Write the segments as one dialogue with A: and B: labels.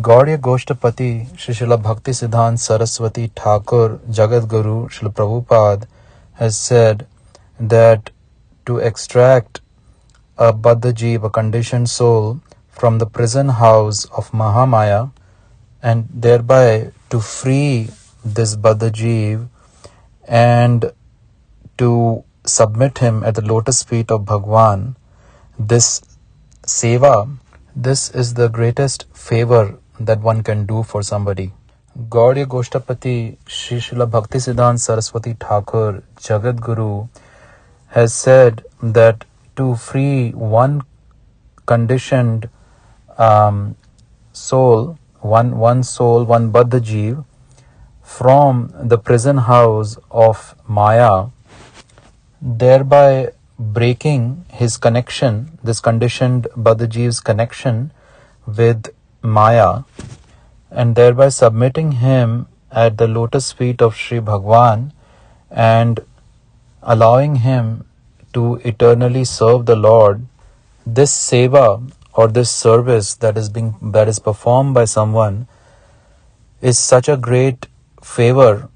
A: Gaudiya Goshtapati Srila Bhakti Siddhant Saraswati Thakur Jagat Guru Srila Prabhupada has said that to extract a Baddha a conditioned soul, from the prison house of Mahamaya and thereby to free this Baddha and to submit him at the lotus feet of Bhagwan, this seva, this is the greatest favor that one can do for somebody. Gaudiya Goshtapati Sri Srila Bhakti Siddhant Saraswati Thakur Jagat Guru has said that to free one conditioned um, soul, one one soul, one Baddha Jeev, from the prison house of Maya, thereby breaking his connection, this conditioned Baddha Jeev's connection with Maya, and thereby submitting him at the lotus feet of Sri Bhagwan and allowing him to eternally serve the Lord, this seva or this service that is being that is performed by someone is such a great favor,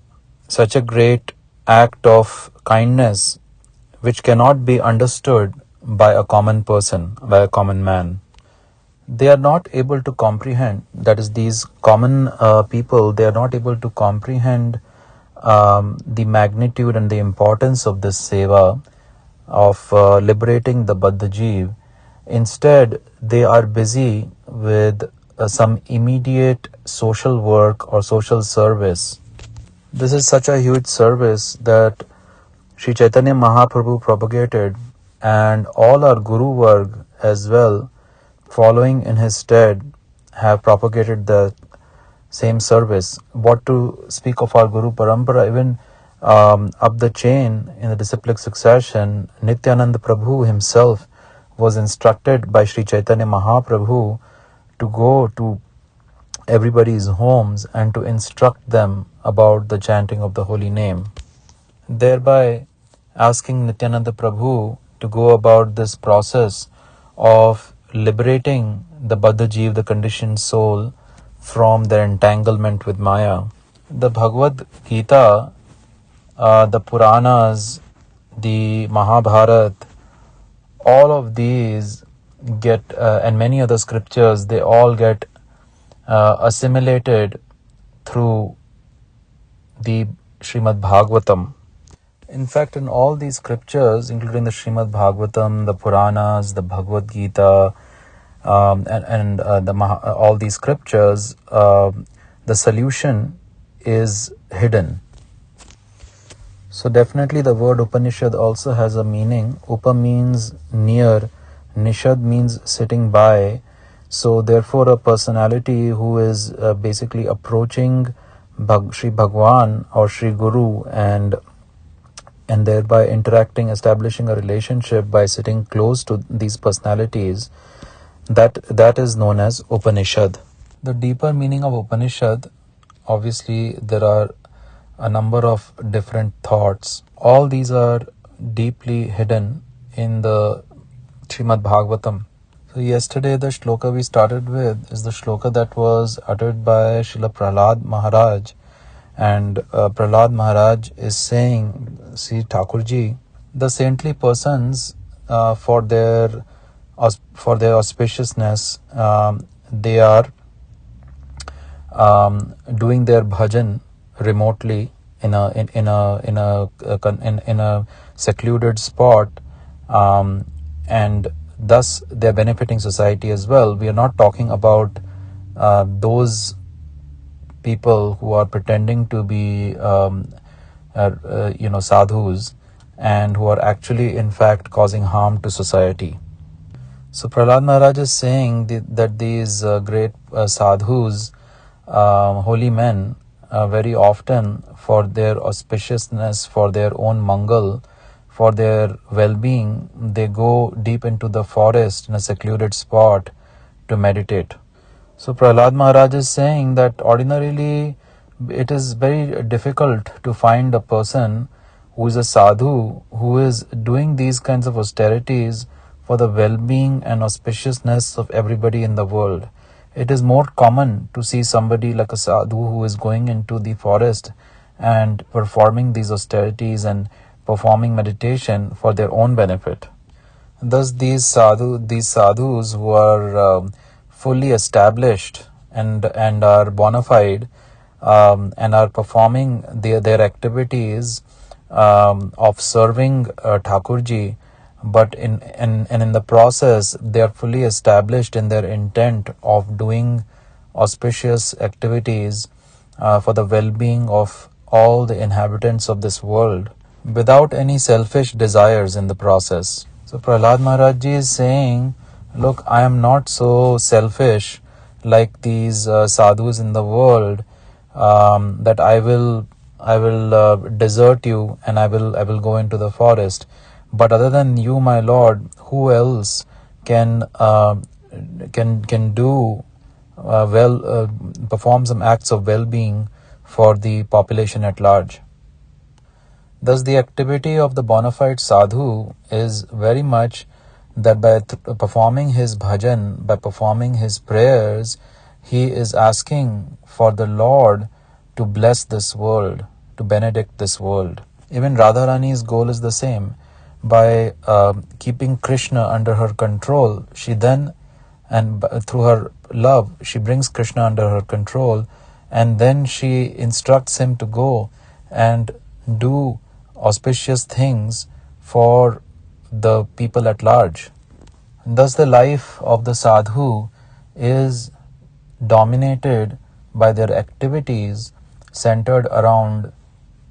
A: such a great act of kindness which cannot be understood by a common person, by a common man. They are not able to comprehend, that is, these common uh, people, they are not able to comprehend um, the magnitude and the importance of this seva of uh, liberating the Baddha Jeev. Instead, they are busy with uh, some immediate social work or social service. This is such a huge service that Sri Chaitanya Mahaprabhu propagated, and all our Guru Varg as well, following in his stead, have propagated the same service. What to speak of our Guru Parampara, even um, up the chain in the disciplic succession, Nityananda Prabhu himself was instructed by Sri Chaitanya Mahaprabhu to go to everybody's homes and to instruct them about the chanting of the holy name, thereby asking Nityananda Prabhu to go about this process of liberating the Jeev, the conditioned soul, from their entanglement with Maya. The Bhagavad Gita uh, the Puranas, the Mahabharata, all of these get, uh, and many other scriptures, they all get uh, assimilated through the Srimad Bhagavatam. In fact, in all these scriptures, including the Srimad Bhagavatam, the Puranas, the Bhagavad Gita, um, and, and uh, the all these scriptures, uh, the solution is hidden. So definitely the word Upanishad also has a meaning. Upa means near, Nishad means sitting by. So therefore a personality who is uh, basically approaching Bhag- Sri Bhagwan or Sri Guru and and thereby interacting, establishing a relationship by sitting close to these personalities, that that is known as Upanishad. The deeper meaning of Upanishad, obviously there are a number of different thoughts. All these are deeply hidden in the Srimad Bhagavatam. So, yesterday, the shloka we started with is the shloka that was uttered by Srila Prahlad Maharaj. And uh, Maharaj is saying, see Thakurji, the saintly persons uh, for their for their auspiciousness, um, they are um, doing their bhajan remotely in a in, in a in a in, in a secluded spot um, and thus they're benefiting society as well. We are not talking about uh, those people who are pretending to be um, uh, uh, you know sadhus and who are actually in fact causing harm to society so Prahlad Maharaj is saying that these uh, great uh, sadhus, uh, holy men, uh, very often for their auspiciousness, for their own mangal, for their well being, they go deep into the forest in a secluded spot to meditate. So Prahlad Maharaj is saying that ordinarily it is very difficult to find a person who is a sadhu who is doing these kinds of austerities for the well being and auspiciousness of everybody in the world. it is more common to see somebody like a sadhu who is going into the forest and performing these austerities and performing meditation for their own benefit. Thus, these sadhu, these sadhus who are um, fully established and and are bona fide um, and are performing their their activities um, of serving uh, Thakurji, but in, in and in the process they are fully established in their intent of doing auspicious activities uh, for the well-being of all the inhabitants of this world without any selfish desires in the process. So Prahlad Maharaj is saying, look, I am not so selfish like these uh, sadhus in the world um, that I will I will uh, desert you and I will I will go into the forest. But other than you, my Lord, who else can uh, can can do uh, well uh, perform some acts of well-being for the population at large? Thus, the activity of the bona fide sadhu is very much that by th- performing his bhajan, by performing his prayers, he is asking for the Lord to bless this world, to benedict this world. Even Radharani's goal is the same. By uh, keeping Krishna under her control, she then, and through her love, she brings Krishna under her control, and then she instructs him to go and do auspicious things for the people at large. Thus, the life of the sadhu is dominated by their activities centered around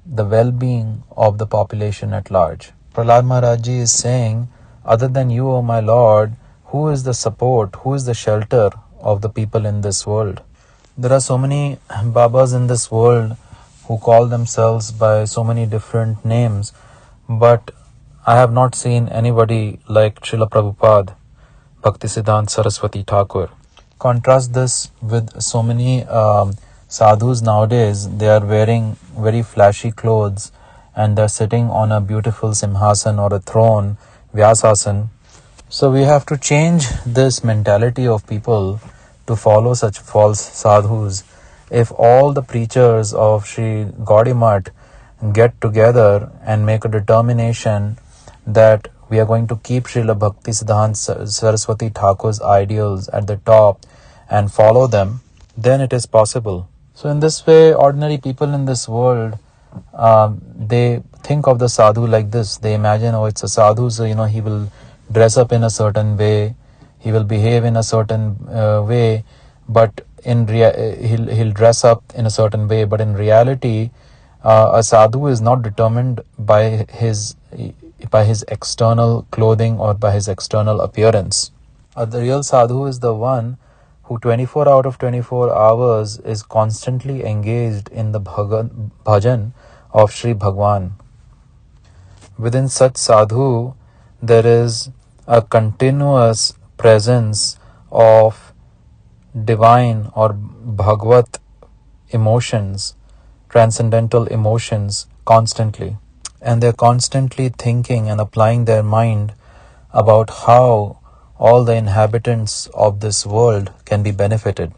A: the well-being of the population at large. Prahlad Maharaj is saying, other than you, O my Lord, who is the support, who is the shelter of the people in this world? There are so many Babas in this world who call themselves by so many different names, but I have not seen anybody like Srila Prabhupada, Bhaktisiddhanta Saraswati Thakur. Contrast this with so many um, sadhus nowadays, they are wearing very flashy clothes and they're sitting on a beautiful simhasan or a throne, Vyasasan. So we have to change this mentality of people to follow such false sadhus. If all the preachers of Sri Gaudiya get together and make a determination that we are going to keep Srila Bhakti Siddhanta Saraswati Thakur's ideals at the top and follow them, then it is possible. So in this way, ordinary people in this world, um, they think of the sadhu like this. They imagine, oh, it's a sadhu, so you know he will dress up in a certain way, he will behave in a certain uh, way, but in rea- he'll he'll dress up in a certain way. But in reality, uh, a sadhu is not determined by his by his external clothing or by his external appearance. Uh, the real sadhu is the one who 24 out of 24 hours is constantly engaged in the bhajan of Sri Bhagwan. Within such sadhu, there is a continuous presence of divine or bhagavad emotions, transcendental emotions constantly. And they're constantly thinking and applying their mind about how all the inhabitants of this world can be benefited.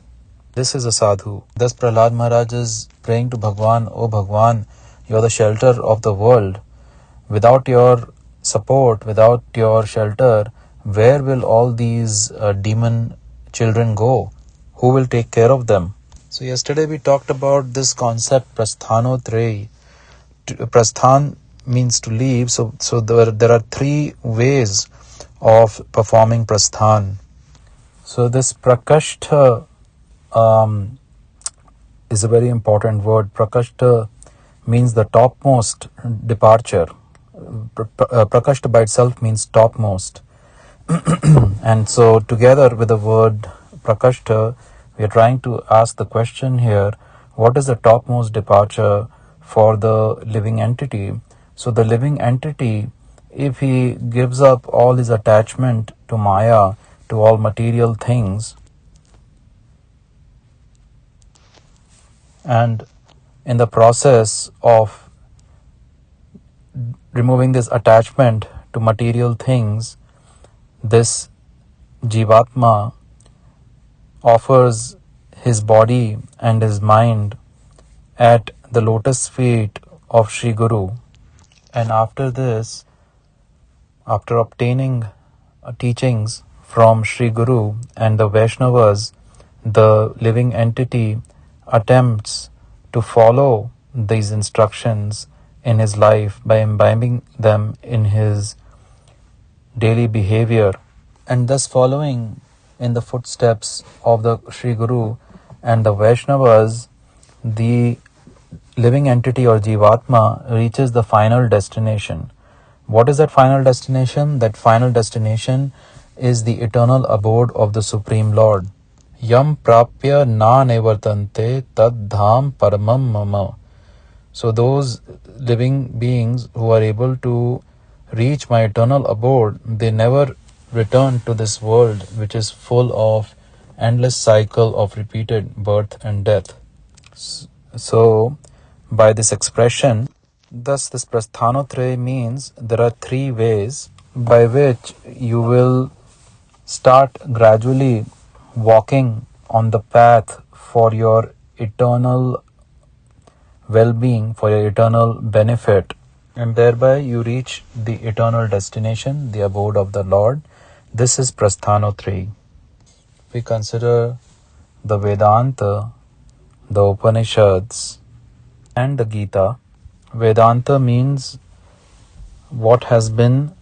A: This is a sadhu. Thus Prahlad Maharaj is praying to Bhagwan, O Bhagwan, you are the shelter of the world. Without your support, without your shelter, where will all these uh, demon children go? Who will take care of them? So yesterday we talked about this concept prasthanotraya. Prasthan means to leave. So so there there are three ways of performing prasthan. So this prakashta um, is a very important word. Prakashta means the topmost departure. Uh, prakashta by itself means topmost. and so together with the word prakashta, we are trying to ask the question here, what is the topmost departure for the living entity? So the living entity if he gives up all his attachment to Maya, to all material things, and in the process of removing this attachment to material things, this Jivatma offers his body and his mind at the lotus feet of Sri Guru. And after this, after obtaining teachings from Sri Guru and the Vaishnavas, the living entity attempts to follow these instructions in his life by imbibing them in his daily behavior and thus following in the footsteps of the Sri Guru and the Vaishnavas, the living entity or Jivatma reaches the final destination. What is that final destination? That final destination is the eternal abode of the Supreme Lord. Yam prapya na nevartante tad dham paramam mama. So those living beings who are able to reach my eternal abode, they never return to this world which is full of endless cycle of repeated birth and death. So by this expression, thus this prasthanotraya means there are three ways by which you will start gradually walking on the path for your eternal well-being, for your eternal benefit, and thereby you reach the eternal destination, the abode of the Lord. This is Prasthanotraya. We consider the Vedanta, the Upanishads, and the Gita. Vedanta means what has been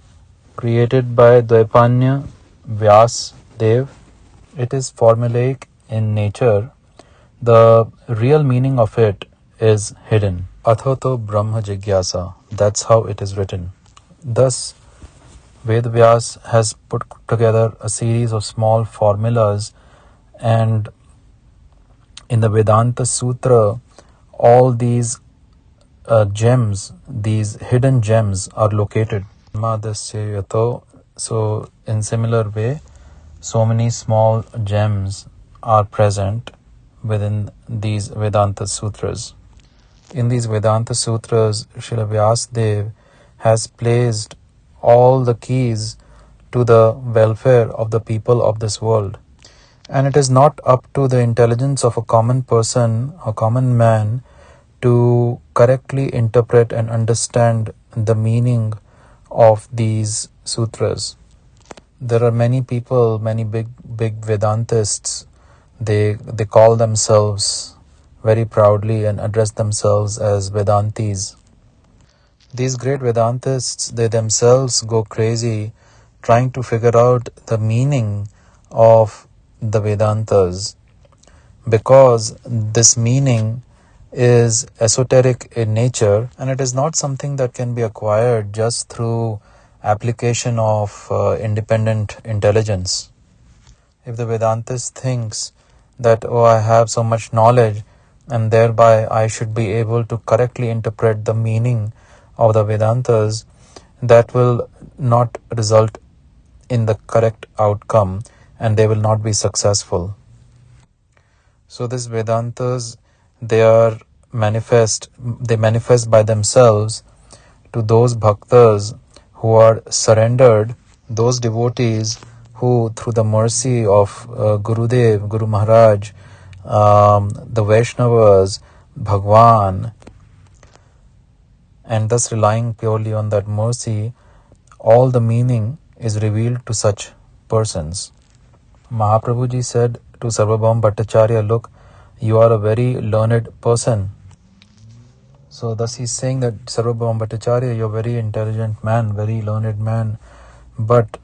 A: created by Dvaipanya Vyas Dev. It is formulaic in nature. The real meaning of it is hidden. Athato Brahma Jigyasa. That's how it is written. Thus, Ved Vyas has put together a series of small formulas, and in the Vedanta Sutra, all these uh, gems, these hidden gems, are located. So, in similar way, so many small gems are present within these Vedanta Sutras. In these Vedanta Sutras, Srila Vyasadeva has placed all the keys to the welfare of the people of this world. And it is not up to the intelligence of a common person, a common man, to correctly interpret and understand the meaning of these sutras. There are many people, many big big Vedantists. They they call themselves very proudly and address themselves as Vedantis. These great Vedantists, they themselves go crazy trying to figure out the meaning of the Vedantas because this meaning is esoteric in nature and it is not something that can be acquired just through application of uh, independent intelligence. If the Vedantist thinks that, oh, I have so much knowledge and thereby I should be able to correctly interpret the meaning of the Vedantas, that will not result in the correct outcome and they will not be successful. So, these Vedantas they are manifest they manifest by themselves to those bhaktas who are surrendered those devotees who through the mercy of uh, gurudev guru maharaj um, the vaishnavas bhagwan and thus relying purely on that mercy all the meaning is revealed to such persons Mahaprabhuji said to sarvabhauma bhattacharya look you are a very learned person. So thus he's saying that Sarvabhauma Bhattacharya, you're a very intelligent man, very learned man, but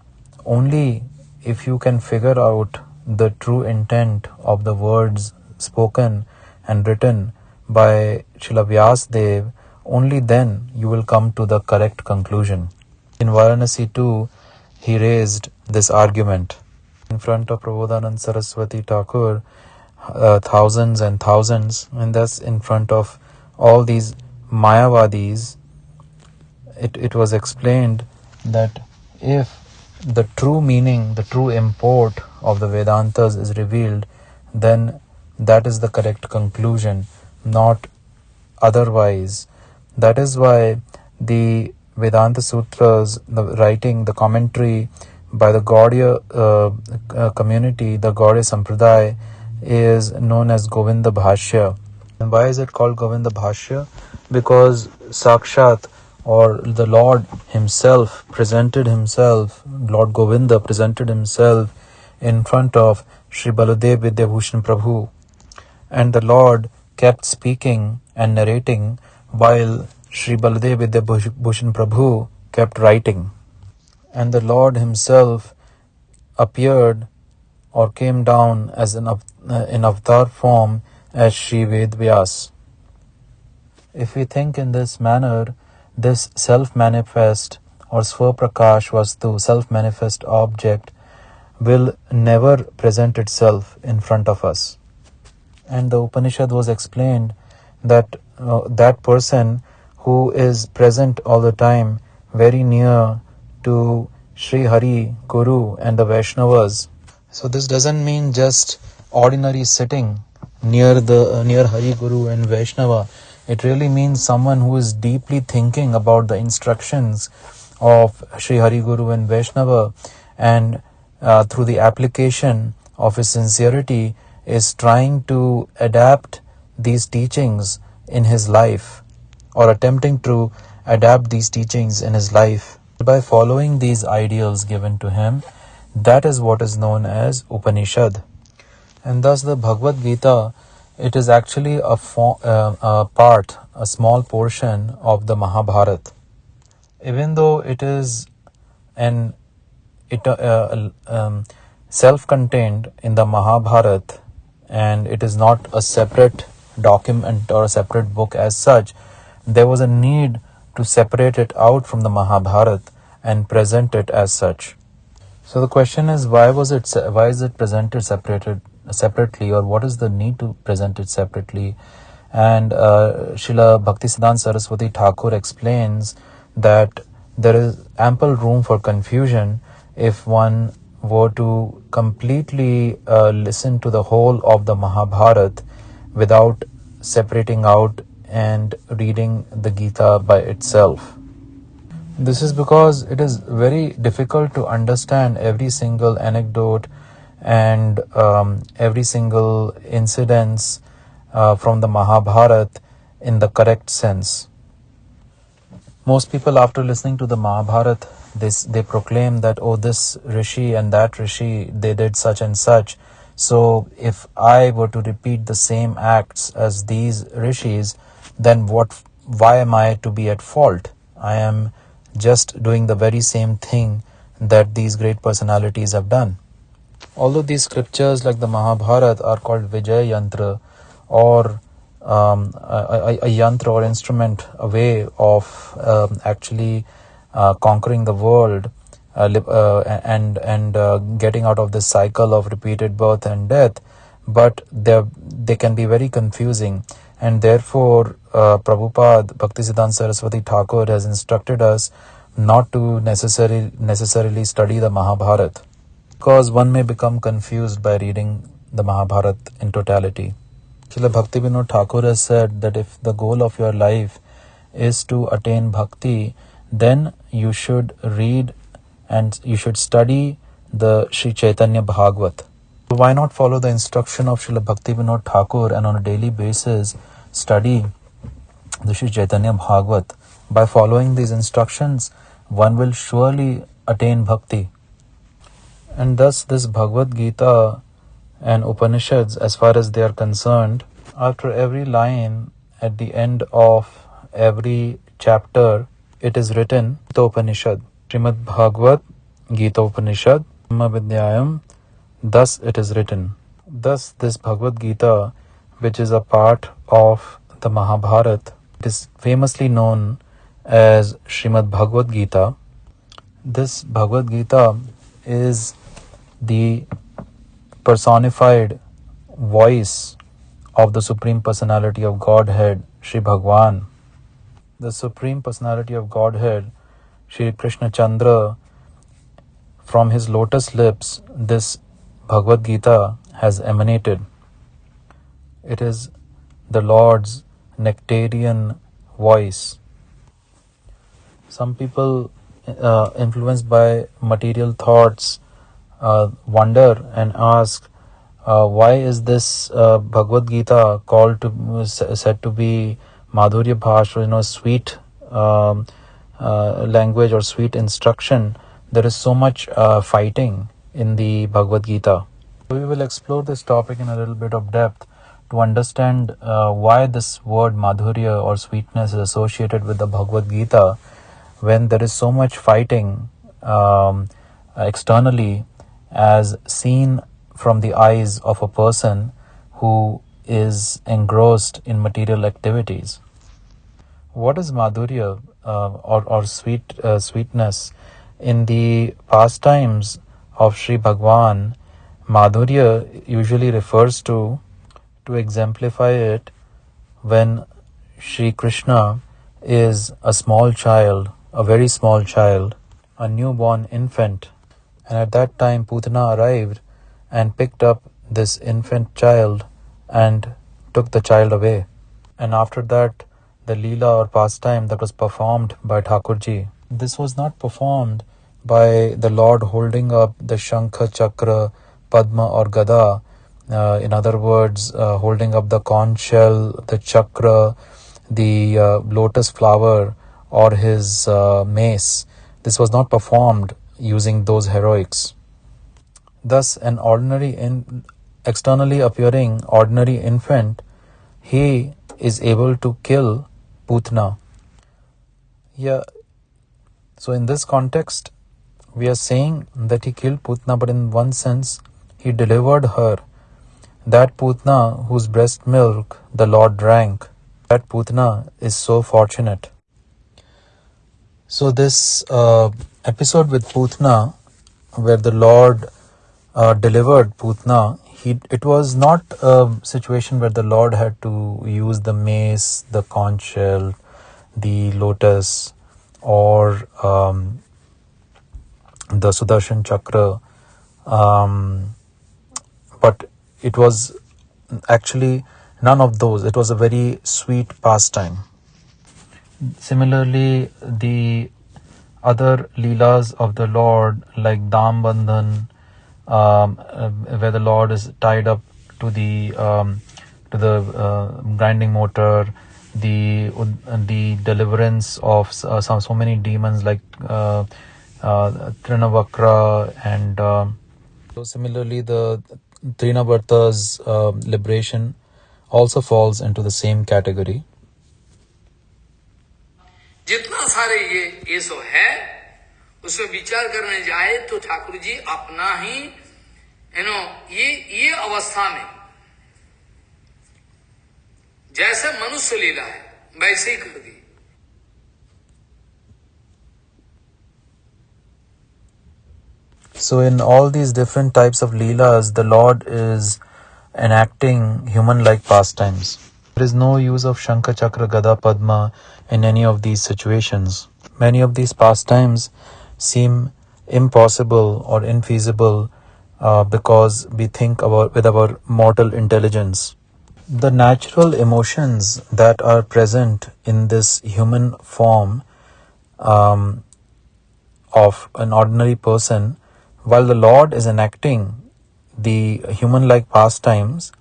A: only if you can figure out the true intent of the words spoken and written by Srila Vyasadeva, only then you will come to the correct conclusion. In Varanasi too, he raised this argument in front of Prabodhanand Saraswati Thakur uh, thousands and thousands, and thus in front of all these Mayavadis, it, it was explained that if the true meaning, the true import of the Vedantas is revealed, then that is the correct conclusion, not otherwise. That is why the Vedanta Sutras, the writing, the commentary by the Gaudiya uh, uh, community, the Gaudiya Sampradaya is known as Govinda Bhashya. And why is it called Govinda Bhashya? Because Sakshat or the Lord Himself presented Himself, Lord Govinda presented Himself in front of Sri Baladev Vidyabhushan Prabhu. And the Lord kept speaking and narrating while Sri Baladev Vidyabhushan Prabhu kept writing. And the Lord Himself appeared or came down as an uh, in avatar form as Sri Ved Vyas. If we think in this manner, this self-manifest or Swaprakash Vastu, self-manifest object, will never present itself in front of us. And the Upanishad was explained that uh, that person who is present all the time, very near to Sri Hari, Guru, and the Vaishnavas. So this doesn't mean just ordinary sitting near the uh, near Hari Guru and Vaishnava. It really means someone who is deeply thinking about the instructions of Sri Hari Guru and Vaishnava and uh, through the application of his sincerity is trying to adapt these teachings in his life or attempting to adapt these teachings in his life by following these ideals given to him that is what is known as upanishad and thus the bhagavad gita it is actually a, fo- uh, a part a small portion of the mahabharat even though it is an it uh, um, self-contained in the Mahabharat and it is not a separate document or a separate book as such, there was a need to separate it out from the Mahabharat and present it as such. So the question is, why was it why is it presented separated separately, or what is the need to present it separately? And uh, Srila Bhaktisiddhanta Saraswati Thakur explains that there is ample room for confusion if one were to completely uh, listen to the whole of the Mahabharat without separating out and reading the Gita by itself. This is because it is very difficult to understand every single anecdote and um, every single incidents uh, from the Mahabharat in the correct sense. Most people, after listening to the Mahabharat, this they proclaim that oh this rishi and that rishi they did such and such. So if i were to repeat the same acts as these rishis then what why am i to be at fault? I am just doing the very same thing that these great personalities have done although these scriptures like the mahabharata are called vijay yantra or um, a, a, a, yantra or instrument a way of um, actually uh, conquering the world uh, uh, and and getting out of this cycle of repeated birth and death but they they can be very confusing. And therefore uh, Prabhupada Bhaktisiddhanta Saraswati Thakur has instructed us not to necessarily necessarily study the Mahabharata because one may become confused by reading the Mahabharata in totality. Srila Bhakti Vinod Thakur has said that if the goal of your life is to attain bhakti, then you should read and you should study the Sri Chaitanya Bhagavat. Why not follow the instruction of Srila Bhakti Vinod Thakur and on a daily basis study the Sri Chaitanya Bhagavat? By following these instructions, one will surely attain bhakti. And thus, this Bhagavad Gita and Upanishads, as far as they are concerned, after every line at the end of every chapter, it is written the Upanishad, Srimad Bhagavat Gita Upanishad, Vidyayam, thus it is written. Thus, this Bhagavad Gita, which is a part of the Mahabharata, is famously known as Srimad Bhagavad Gita. This Bhagavad Gita is the personified voice of the Supreme Personality of Godhead, Sri Bhagwan the Supreme Personality of Godhead, Sri Krishna Chandra, from his lotus lips, this Bhagavad Gita has emanated. It is the Lord's nectarian voice. Some people uh, influenced by material thoughts, uh, wonder and ask, uh, why is this uh, Bhagavad Gita called to said to be Madhurya Bhash, you know, sweet um, uh, language or sweet instruction? There is so much uh, fighting in the Bhagavad Gita. We will explore this topic in a little bit of depth to understand uh, why this word madhurya or sweetness is associated with the Bhagavad Gita when there is so much fighting um, externally as seen from the eyes of a person who is engrossed in material activities. What is madhurya uh, or, or sweet uh, sweetness? In the pastimes of Sri Bhagwan, Madhurya usually refers to, to exemplify it, when Sri Krishna is a small child, a very small child, a newborn infant, and at that time Putana arrived and picked up this infant child and took the child away. And after that, the Leela or pastime that was performed by Thakurji, this was not performed by the Lord holding up the Shankha Chakra Padma or Gada. Uh, in other words, uh, holding up the conch shell, the chakra, the uh, lotus flower, or his uh, mace. This was not performed using those heroics. Thus, an ordinary, in, externally appearing ordinary infant, he is able to kill Putna. Yeah. So, in this context, we are saying that he killed Putna, but in one sense, he delivered her. That Putna whose breast milk the Lord drank, that Putna is so fortunate. So, this uh, episode with Putna, where the Lord uh, delivered Putna, he, it was not a situation where the Lord had to use the mace, the conch shell, the lotus, or um, the Sudarshan Chakra. Um, but it was actually none of those. It was a very sweet pastime. Similarly, the other leelas of the Lord, like Dam Bandhan, um, uh, where the Lord is tied up to the um, to the uh, grinding motor, the the deliverance of uh, some so many demons like uh, uh, Trinavakra and uh, so similarly the Trinavarta's uh, liberation also falls into the same category.
B: जितना सारे ये ये सो है उसमें विचार करने जाए तो ठाकुर जी अपना ही यू नो ये ये अवस्था में जैसे मनुष्य लीला है वैसे ही कर दी
A: So, in all these different types of Leelas, the Lord is enacting human like pastimes. There is no use of Shankha Chakra Gada Padma in any of these situations. Many of these pastimes seem impossible or infeasible uh, because we think about with our mortal intelligence. The natural emotions that are present in this human form um, of an ordinary person while the Lord is enacting the human like pastimes,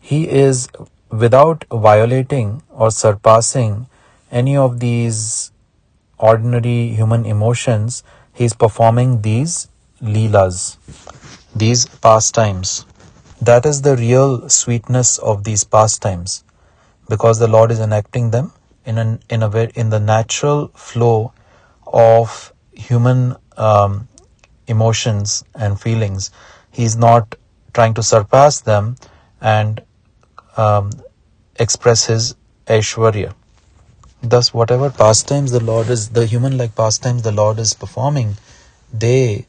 A: He is without violating or surpassing any of these ordinary human emotions, He is performing these leelas, these pastimes. That is the real sweetness of these pastimes because the Lord is enacting them in an in a way in the natural flow of human um, emotions and feelings. He's not trying to surpass them and um, express his Aishwarya. Thus, whatever pastimes the Lord is, the human like pastimes the Lord is performing, they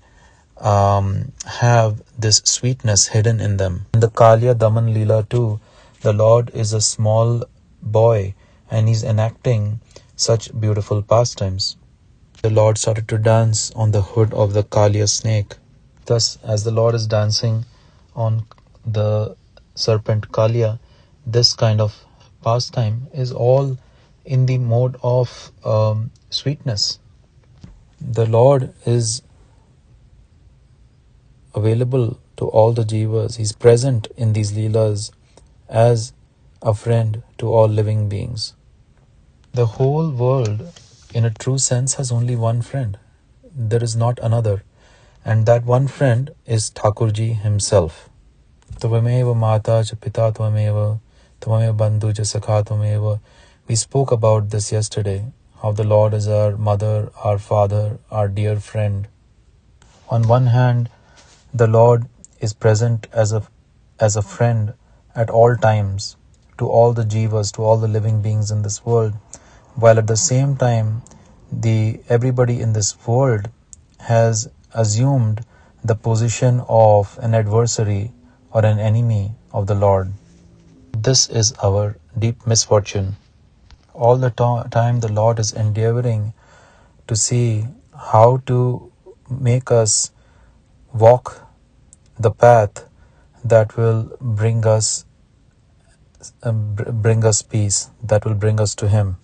A: um, have this sweetness hidden in them. In the Kaliya Daman Leela too, the Lord is a small boy and he's enacting such beautiful pastimes the Lord started to dance on the hood of the Kaliya snake. Thus, as the Lord is dancing on the serpent Kaliya, this kind of pastime is all in the mode of um, sweetness. The Lord is available to all the jivas. He's present in these leelas as a friend to all living beings. The whole world, in a true sense, has only one friend. There is not another. And that one friend is Thakurji himself. Tvameva mata cha pita tvameva, tvameva bandhu cha sakha tvameva. We spoke about this yesterday, how the Lord is our mother, our father, our dear friend. On one hand, the Lord is present as a as a friend at all times to all the jivas, to all the living beings in this world, while at the same time the everybody in this world has assumed the position of an adversary or an enemy of the Lord. This is our deep misfortune. All the to- time the Lord is endeavoring to see how to make us walk the path that will bring us um, bring us peace that will bring us to him.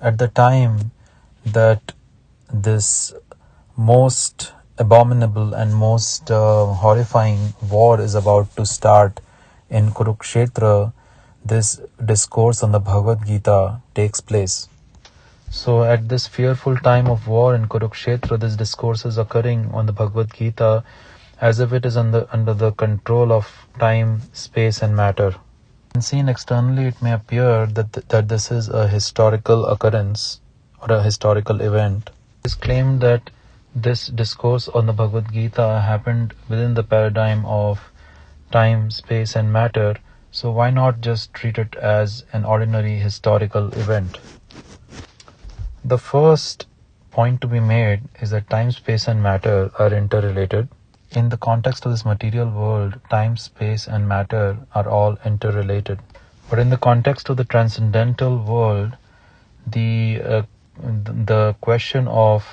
A: At the time that this most abominable and most uh, horrifying war is about to start in Kurukshetra, this discourse on the Bhagavad Gita takes place. So, at this fearful time of war in Kurukshetra, this discourse is occurring on the Bhagavad Gita as if it is under, under the control of time, space, and matter. And seen externally, it may appear that, th- that this is a historical occurrence or a historical event. It is claimed that this discourse on the Bhagavad Gita happened within the paradigm of time, space, and matter. So, why not just treat it as an ordinary historical event? The first point to be made is that time, space, and matter are interrelated. In the context of this material world, time, space, and matter are all interrelated. But in the context of the transcendental world, the uh, the question of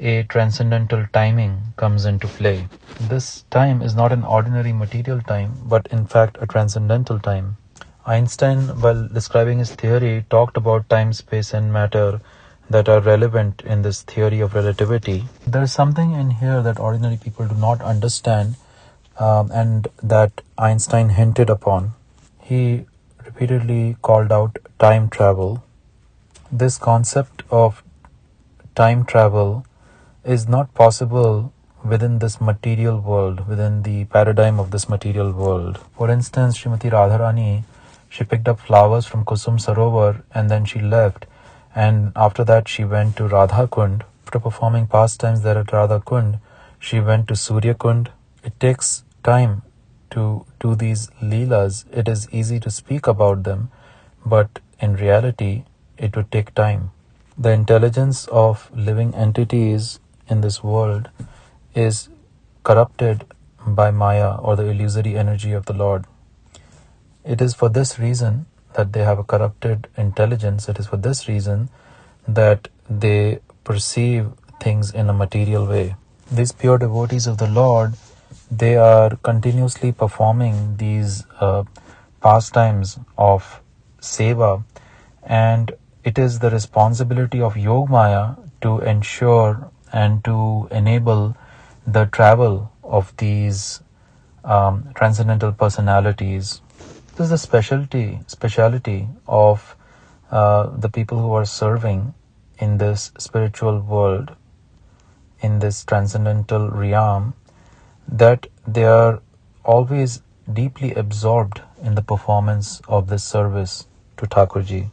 A: a transcendental timing comes into play. This time is not an ordinary material time, but in fact a transcendental time. Einstein, while describing his theory, talked about time, space, and matter that are relevant in this theory of relativity. There's something in here that ordinary people do not understand um, and that Einstein hinted upon. He repeatedly called out time travel. This concept of time travel is not possible within this material world, within the paradigm of this material world. For instance, Srimati Radharani, she picked up flowers from Kusum Sarovar and then she left and after that she went to Radha Kund. After performing pastimes there at Radha Kund, she went to Surya Kund. It takes time to do these leelas. It is easy to speak about them, but in reality, it would take time. The intelligence of living entities in this world is corrupted by Maya or the illusory energy of the Lord. It is for this reason that they have a corrupted intelligence. It is for this reason that they perceive things in a material way. These pure devotees of the Lord, they are continuously performing these uh, pastimes of seva, and it is the responsibility of Yogmaya to ensure and to enable the travel of these um, transcendental personalities this is the specialty speciality of uh, the people who are serving in this spiritual world, in this transcendental realm, that they are always deeply absorbed in the performance of this service to Thakurji.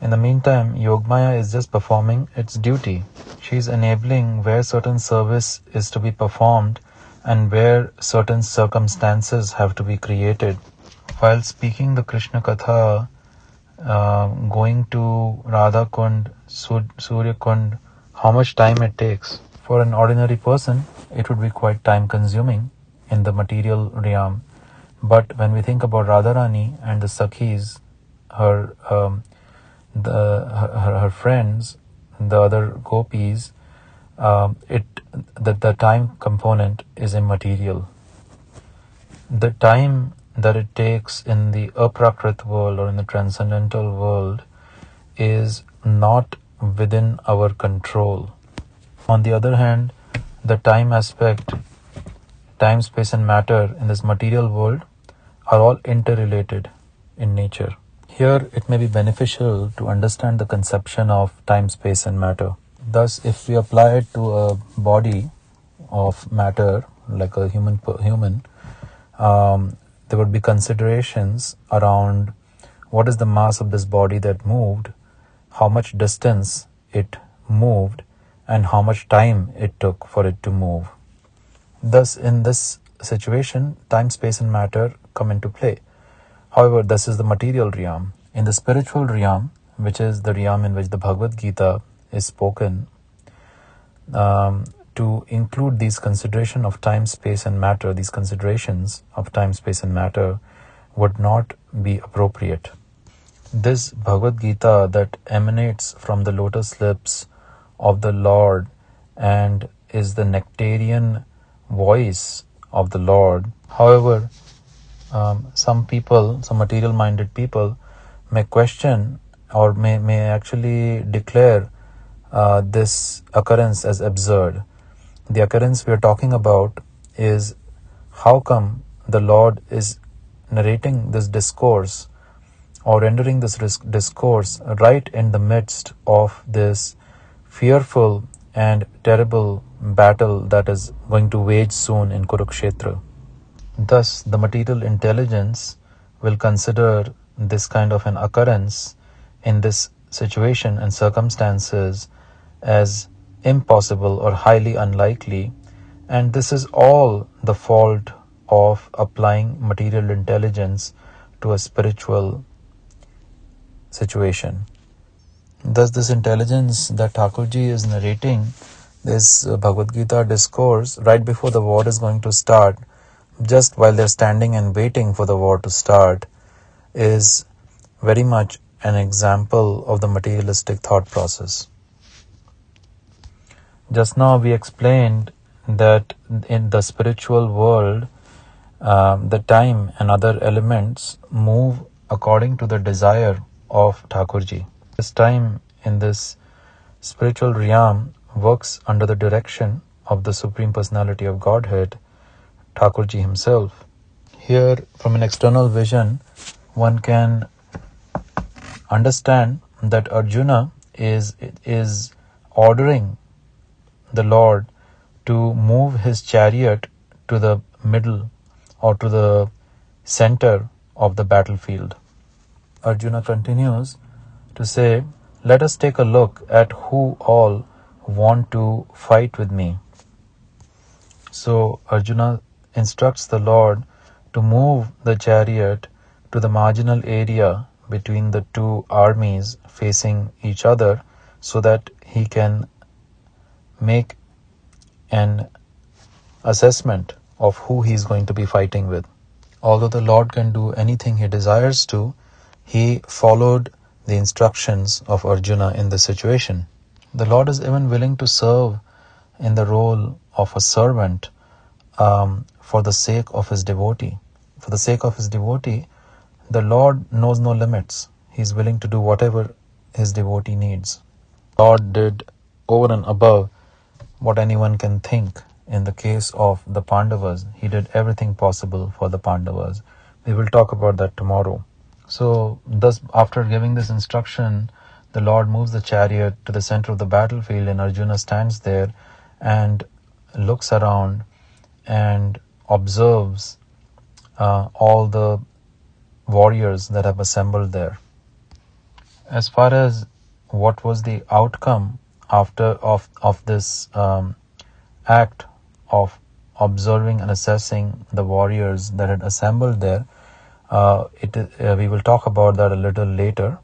A: In the meantime, Yogmaya is just performing its duty. She is enabling where certain service is to be performed and where certain circumstances have to be created while speaking the Krishna Katha, uh, going to Radha Kund, Surya Kund, how much time it takes. For an ordinary person, it would be quite time consuming in the material realm. But when we think about Radharani and the Sakhis, her, um, the, her, her friends, the other gopis, um, it the, the time component is immaterial. The time that it takes in the aprakrit world or in the transcendental world is not within our control. On the other hand, the time aspect, time, space, and matter in this material world are all interrelated in nature. Here, it may be beneficial to understand the conception of time, space, and matter. Thus, if we apply it to a body of matter, like a human, human, um, there would be considerations around what is the mass of this body that moved, how much distance it moved, and how much time it took for it to move. Thus, in this situation, time, space, and matter come into play. However, this is the material realm. In the spiritual realm, which is the realm in which the Bhagavad Gita is spoken, um, to include these consideration of time, space, and matter, these considerations of time, space, and matter would not be appropriate. This Bhagavad Gita that emanates from the lotus lips of the Lord and is the nectarian voice of the Lord. However, um, some people, some material minded people, may question or may, may actually declare uh, this occurrence as absurd. The occurrence we are talking about is how come the Lord is narrating this discourse or rendering this discourse right in the midst of this fearful and terrible battle that is going to wage soon in Kurukshetra. Thus, the material intelligence will consider this kind of an occurrence in this situation and circumstances as impossible or highly unlikely, and this is all the fault of applying material intelligence to a spiritual situation. Thus, this intelligence that Thakurji is narrating, this Bhagavad Gita discourse, right before the war is going to start, just while they're standing and waiting for the war to start, is very much an example of the materialistic thought process. Just now we explained that in the spiritual world, um, the time and other elements move according to the desire of Thakurji. This time in this spiritual realm works under the direction of the Supreme Personality of Godhead, Thakurji himself. Here, from an external vision, one can understand that Arjuna is is ordering the Lord to move his chariot to the middle or to the center of the battlefield. Arjuna continues to say, Let us take a look at who all want to fight with me. So Arjuna instructs the Lord to move the chariot to the marginal area between the two armies facing each other so that he can make an assessment of who he is going to be fighting with. Although the Lord can do anything he desires to, he followed the instructions of Arjuna in this situation. The Lord is even willing to serve in the role of a servant um, for the sake of his devotee. For the sake of his devotee, the Lord knows no limits. He is willing to do whatever his devotee needs. Lord did over and above what anyone can think. In the case of the Pandavas, he did everything possible for the Pandavas. We will talk about that tomorrow. So, thus, after giving this instruction, the Lord moves the chariot to the center of the battlefield, and Arjuna stands there and looks around and observes uh, all the warriors that have assembled there. As far as what was the outcome after of of this um, act of observing and assessing the warriors that had assembled there, uh, it, uh, we will talk about that a little later.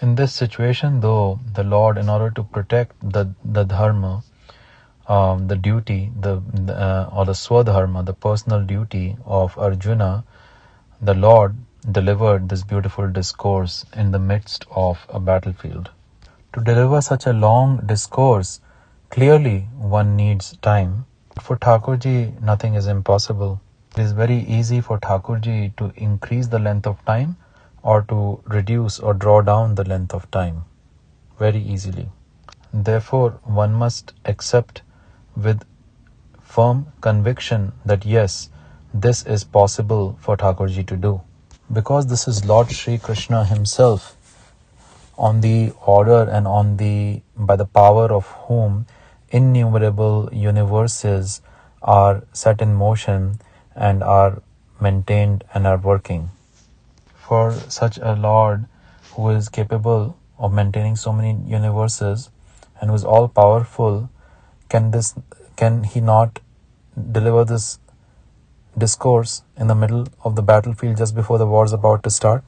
A: In this situation, though, the Lord, in order to protect the, the dharma, um, the duty, the uh, or the swadharma, the personal duty of Arjuna, the Lord delivered this beautiful discourse in the midst of a battlefield. To deliver such a long discourse, clearly one needs time. For Thakurji, nothing is impossible. It is very easy for Thakurji to increase the length of time or to reduce or draw down the length of time. very easily. Therefore, one must accept with firm conviction that yes, this is possible for Thakurji to do. Because this is Lord Sri Krishna himself, on the order and on the by the power of whom innumerable universes are set in motion and are maintained and are working. For such a Lord who is capable of maintaining so many universes and who is all powerful, can this can he not deliver this discourse in the middle of the battlefield just before the war is about to start?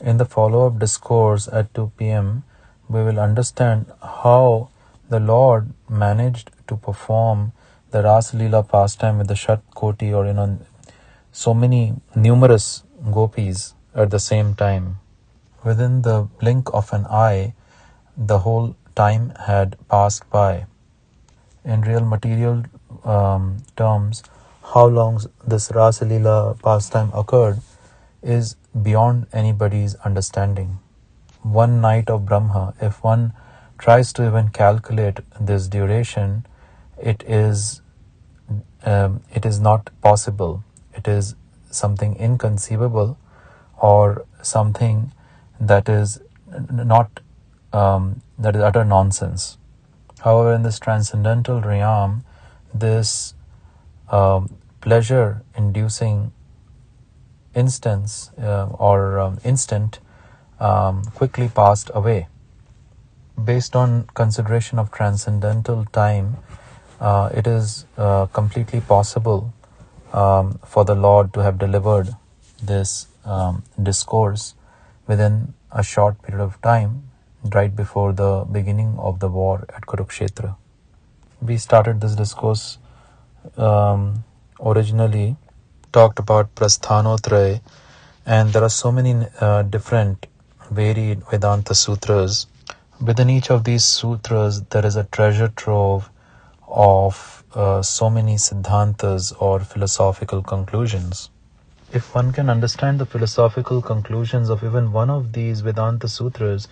A: In the follow up discourse at 2 pm, we will understand how the Lord managed to perform the Ras Leela pastime with the Shat Koti or you know so many numerous gopis at the same time. Within the blink of an eye, the whole time had passed by. In real material um, terms, how long this Ras Leela pastime occurred is beyond anybody's understanding. One night of Brahma, if one tries to even calculate this duration, it is um, it is not possible. It is something inconceivable or something that is not um, that is utter nonsense. However, in this transcendental realm, this um, pleasure-inducing instance uh, or um, instant um, quickly passed away. Based on consideration of transcendental time, uh, it is uh, completely possible um, for the Lord to have delivered this um, discourse within a short period of time, right before the beginning of the war at Kurukshetra. We started this discourse um, originally talked about Prasthanotraya, and there are so many uh, different varied Vedanta sutras. Within each of these sutras, there is a treasure trove of uh, so many siddhantas or philosophical conclusions. If one can understand the philosophical conclusions of even one of these Vedanta sutras,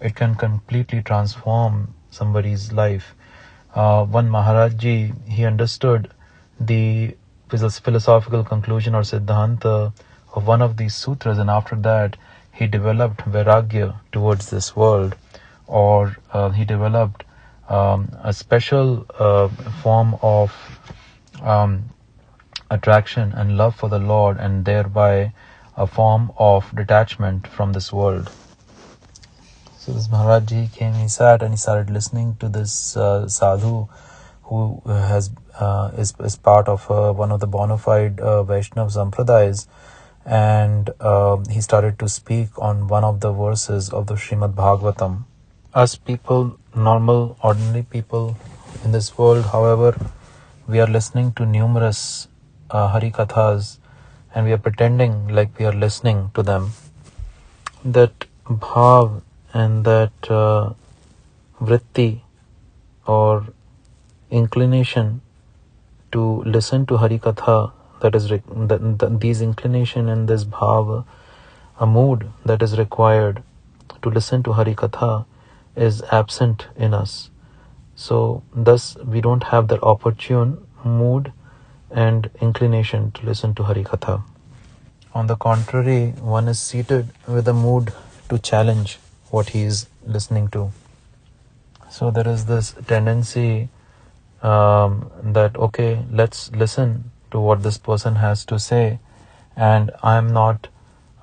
A: it can completely transform somebody's life. Uh, one Maharajji, he understood the philosophical conclusion or siddhanta of one of these sutras, and after that, he developed vairagya towards this world, or uh, he developed um, a special uh, form of um, attraction and love for the Lord, and thereby a form of detachment from this world. So this Maharajji came, he sat and he started listening to this uh, sadhu who has uh, is, is part of uh, one of the bona fide uh, Vaishnav Sampradayas and uh, he started to speak on one of the verses of the Srimad Bhagavatam. Us people, normal, ordinary people in this world, however, we are listening to numerous uh, Hari Kathas and we are pretending like we are listening to them. That bhav and that uh, vritti or inclination to listen to Hari Katha that is that, that these inclination and this bhava, a mood that is required to listen to Hari Katha is absent in us. So thus we don't have that opportune mood and inclination to listen to Hari Katha. On the contrary, one is seated with a mood to challenge what he is listening to. So there is this tendency um, that okay, let's listen to what this person has to say, and I'm not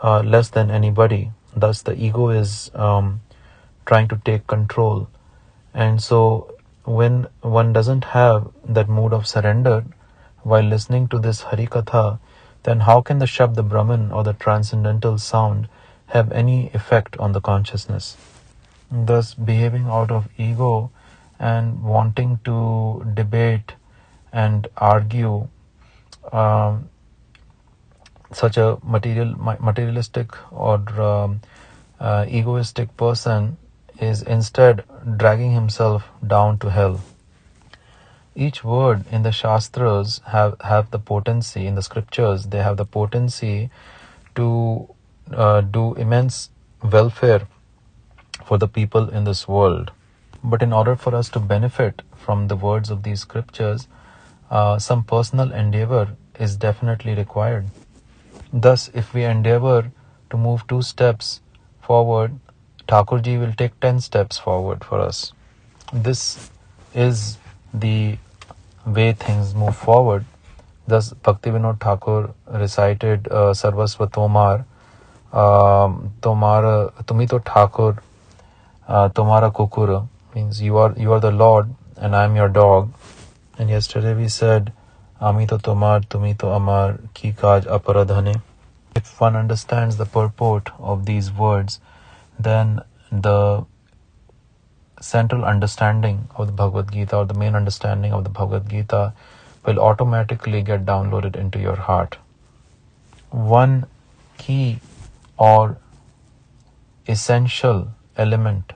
A: uh, less than anybody. Thus, the ego is um, trying to take control, and so when one doesn't have that mood of surrender while listening to this Hari Katha, then how can the Shabda Brahman or the transcendental sound have any effect on the consciousness? Thus, behaving out of ego and wanting to debate and argue um, such a material materialistic or um, uh, egoistic person is instead dragging himself down to hell each word in the shastras have have the potency in the scriptures they have the potency to uh, do immense welfare for the people in this world. But in order for us to benefit from the words of these scriptures, uh, some personal endeavor is definitely required. Thus, if we endeavor to move two steps forward, Thakurji will take 10 steps forward for us. This is the way things move forward. Thus, Bhaktivinoda Thakur recited uh, Sarvasva Tomar, um, Tomara, Tumito Thakur, uh, Tomara Kukura, means you are, you are the Lord and I am your dog. And yesterday we said, Amito Tomar, Tumito Amar, Ki Kaj Aparadhane. If one understands the purport of these words, then the central understanding of the Bhagavad Gita or the main understanding of the Bhagavad Gita will automatically get downloaded into your heart. One key or essential element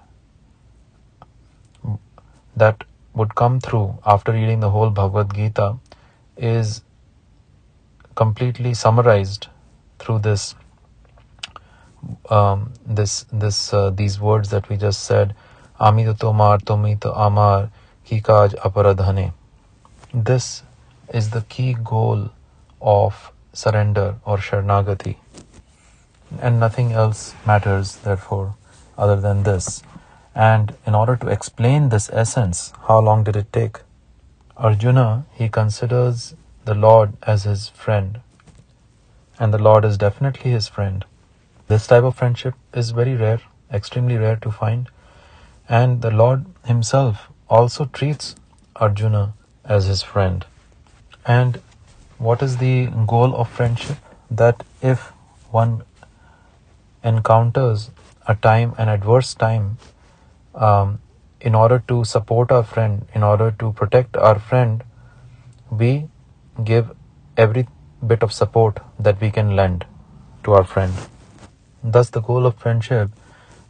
A: that would come through after reading the whole Bhagavad Gita is completely summarized through this um, this this uh, these words that we just said Amito Tomar Tomito Amar Kikaj Aparadhane. This is the key goal of surrender or Sharnagati. And nothing else matters, therefore, other than this. And in order to explain this essence, how long did it take? Arjuna, he considers the Lord as his friend. And the Lord is definitely his friend. This type of friendship is very rare, extremely rare to find. And the Lord Himself also treats Arjuna as his friend. And what is the goal of friendship? That if one encounters a time, an adverse time, um, in order to support our friend, in order to protect our friend, we give every bit of support that we can lend to our friend. Thus, the goal of friendship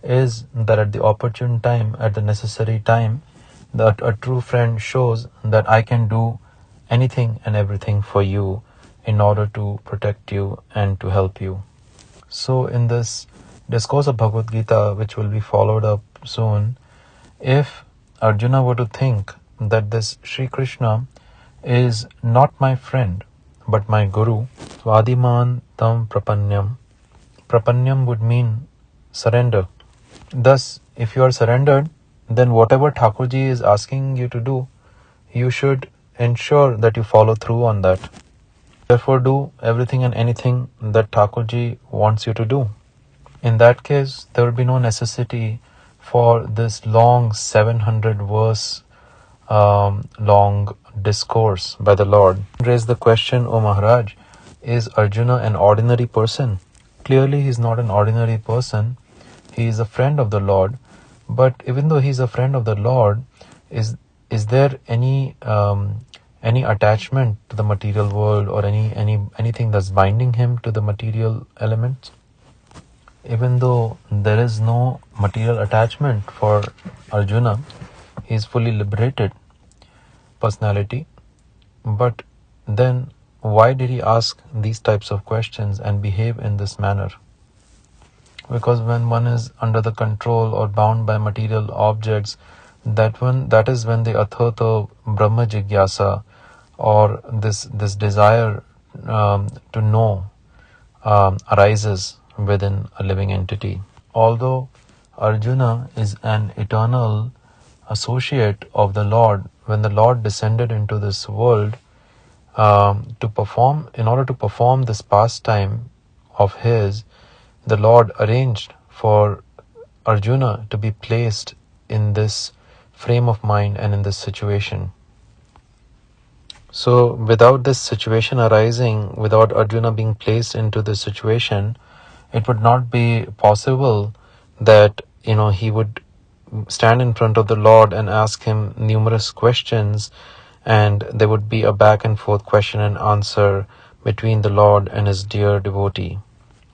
A: is that at the opportune time, at the necessary time, that a true friend shows that I can do anything and everything for you in order to protect you and to help you. So, in this discourse of Bhagavad Gita, which will be followed up soon, if Arjuna were to think that this Sri Krishna is not my friend but my Guru, Vadiman Tam Prapanyam, Prapanyam would mean surrender. Thus, if you are surrendered, then whatever Thakurji is asking you to do, you should ensure that you follow through on that. Therefore, do everything and anything that Thakurji wants you to do. In that case, there will be no necessity for this long 700 verse um, long discourse by the Lord. Raise the question, O Maharaj, is Arjuna an ordinary person? Clearly, he is not an ordinary person. He is a friend of the Lord. But even though he is a friend of the Lord, is is there any um, any attachment to the material world or any any anything that's binding him to the material elements? Even though there is no material attachment for Arjuna, he is fully liberated personality. But then why did he ask these types of questions and behave in this manner? Because when one is under the control or bound by material objects, that one that is when the athato brahma jigyasa or this this desire um, to know um, arises within a living entity. Although Arjuna is an eternal associate of the Lord, when the Lord descended into this world, um, to perform, in order to perform this pastime of his, the Lord arranged for Arjuna to be placed in this frame of mind and in this situation. So, without this situation arising, without Arjuna being placed into this situation, it would not be possible that you know he would stand in front of the Lord and ask him numerous questions and there would be a back and forth question and answer between the Lord and his dear devotee.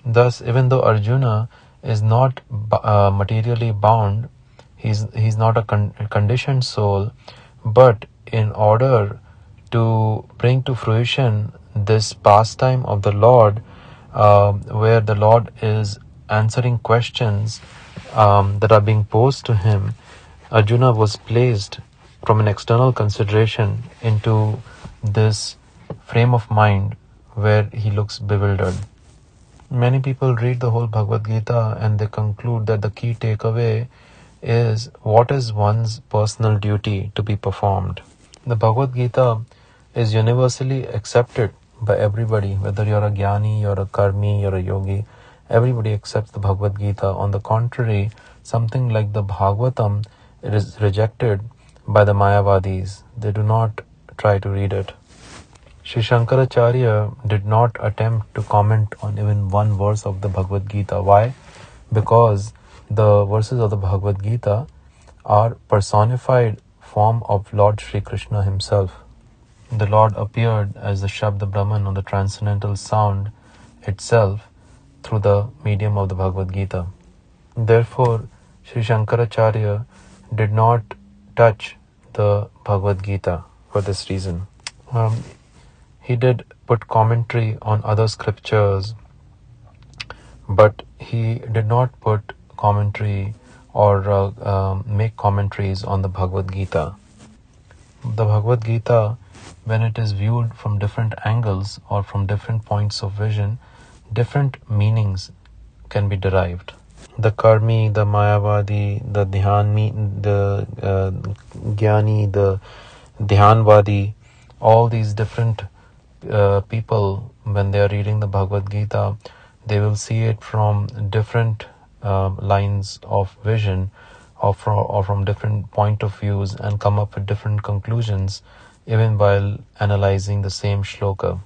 A: Thus, even though Arjuna is not uh, materially bound, he's he's not a con- conditioned soul, but in order to bring to fruition this pastime of the Lord, uh, where the Lord is answering questions um, that are being posed to him, Arjuna was placed from an external consideration into this frame of mind where he looks bewildered. Many people read the whole Bhagavad Gita and they conclude that the key takeaway is what is one's personal duty to be performed. The Bhagavad Gita is universally accepted by everybody, whether you're a jnani, you're a karmi, you're a yogi, everybody accepts the Bhagavad Gita. On the contrary, something like the Bhagavatam it is rejected by the Mayavadis. They do not try to read it. Sri Shankaracharya did not attempt to comment on even one verse of the Bhagavad Gita. Why? Because the verses of the Bhagavad Gita are personified form of Lord Sri Krishna himself. The Lord appeared as the Shabda Brahman or the transcendental sound itself through the medium of the Bhagavad Gita. Therefore, Sri Shankaracharya did not touch the Bhagavad Gita for this reason. Um, he did put commentary on other scriptures, but he did not put commentary or uh, um, make commentaries on the Bhagavad Gita. The Bhagavad Gita, when it is viewed from different angles or from different points of vision, different meanings can be derived. The Karmi, the Mayavadi, the Dhyanmi, the uh, Jnani, the Dhyanvadi, all these different uh, people, when they are reading the Bhagavad Gita, they will see it from different uh, lines of vision or from, or from different point of views and come up with different conclusions even while analyzing the same shloka.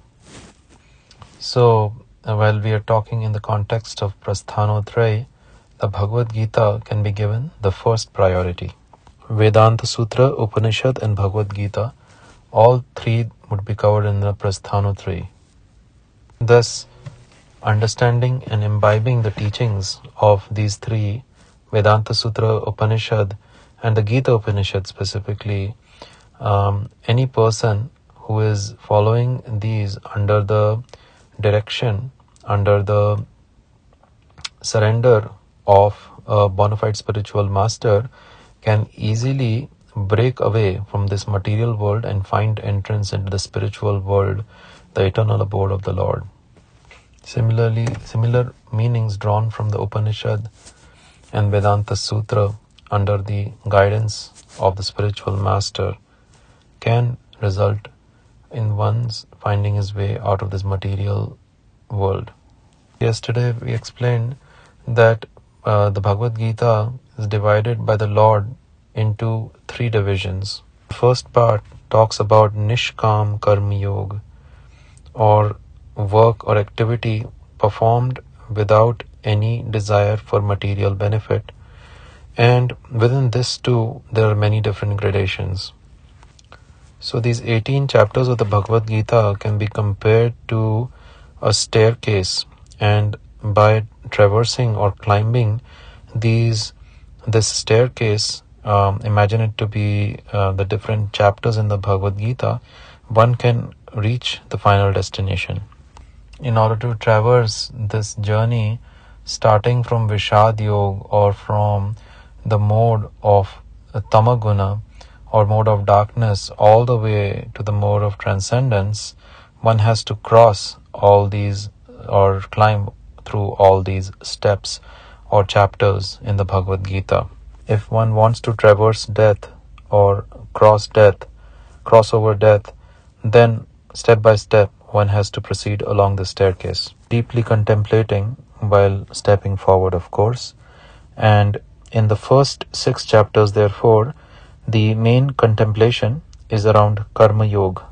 A: So, uh, while we are talking in the context of Prasthanotraya, the Bhagavad Gita can be given the first priority. Vedanta Sutra, Upanishad, and Bhagavad Gita, all three would be covered in the Prasthanotraya. Thus, understanding and imbibing the teachings of these three Vedanta Sutra, Upanishad, and the Gita Upanishad specifically, um, any person who is following these under the direction, under the surrender of a bona fide spiritual master, can easily break away from this material world and find entrance into the spiritual world, the eternal abode of the Lord. Similarly, similar meanings drawn from the Upanishad and Vedanta Sutra under the guidance of the spiritual master can result in one's finding his way out of this material world. Yesterday we explained that uh, the Bhagavad Gita is divided by the Lord into three divisions. The first part talks about Nishkam Karma Yoga or work or activity performed without any desire for material benefit. And within this too, there are many different gradations. So these 18 chapters of the Bhagavad Gita can be compared to a staircase and by traversing or climbing these this staircase um, imagine it to be uh, the different chapters in the Bhagavad Gita, one can reach the final destination. In order to traverse this journey, starting from Vishad Yoga or from the mode of Tamaguna or mode of darkness all the way to the mode of transcendence, one has to cross all these or climb through all these steps or chapters in the Bhagavad Gita. If one wants to traverse death or cross death, cross over death, then step by step one has to proceed along the staircase, deeply contemplating while stepping forward, of course. And in the first six chapters, therefore, the main contemplation is around Karma Yoga.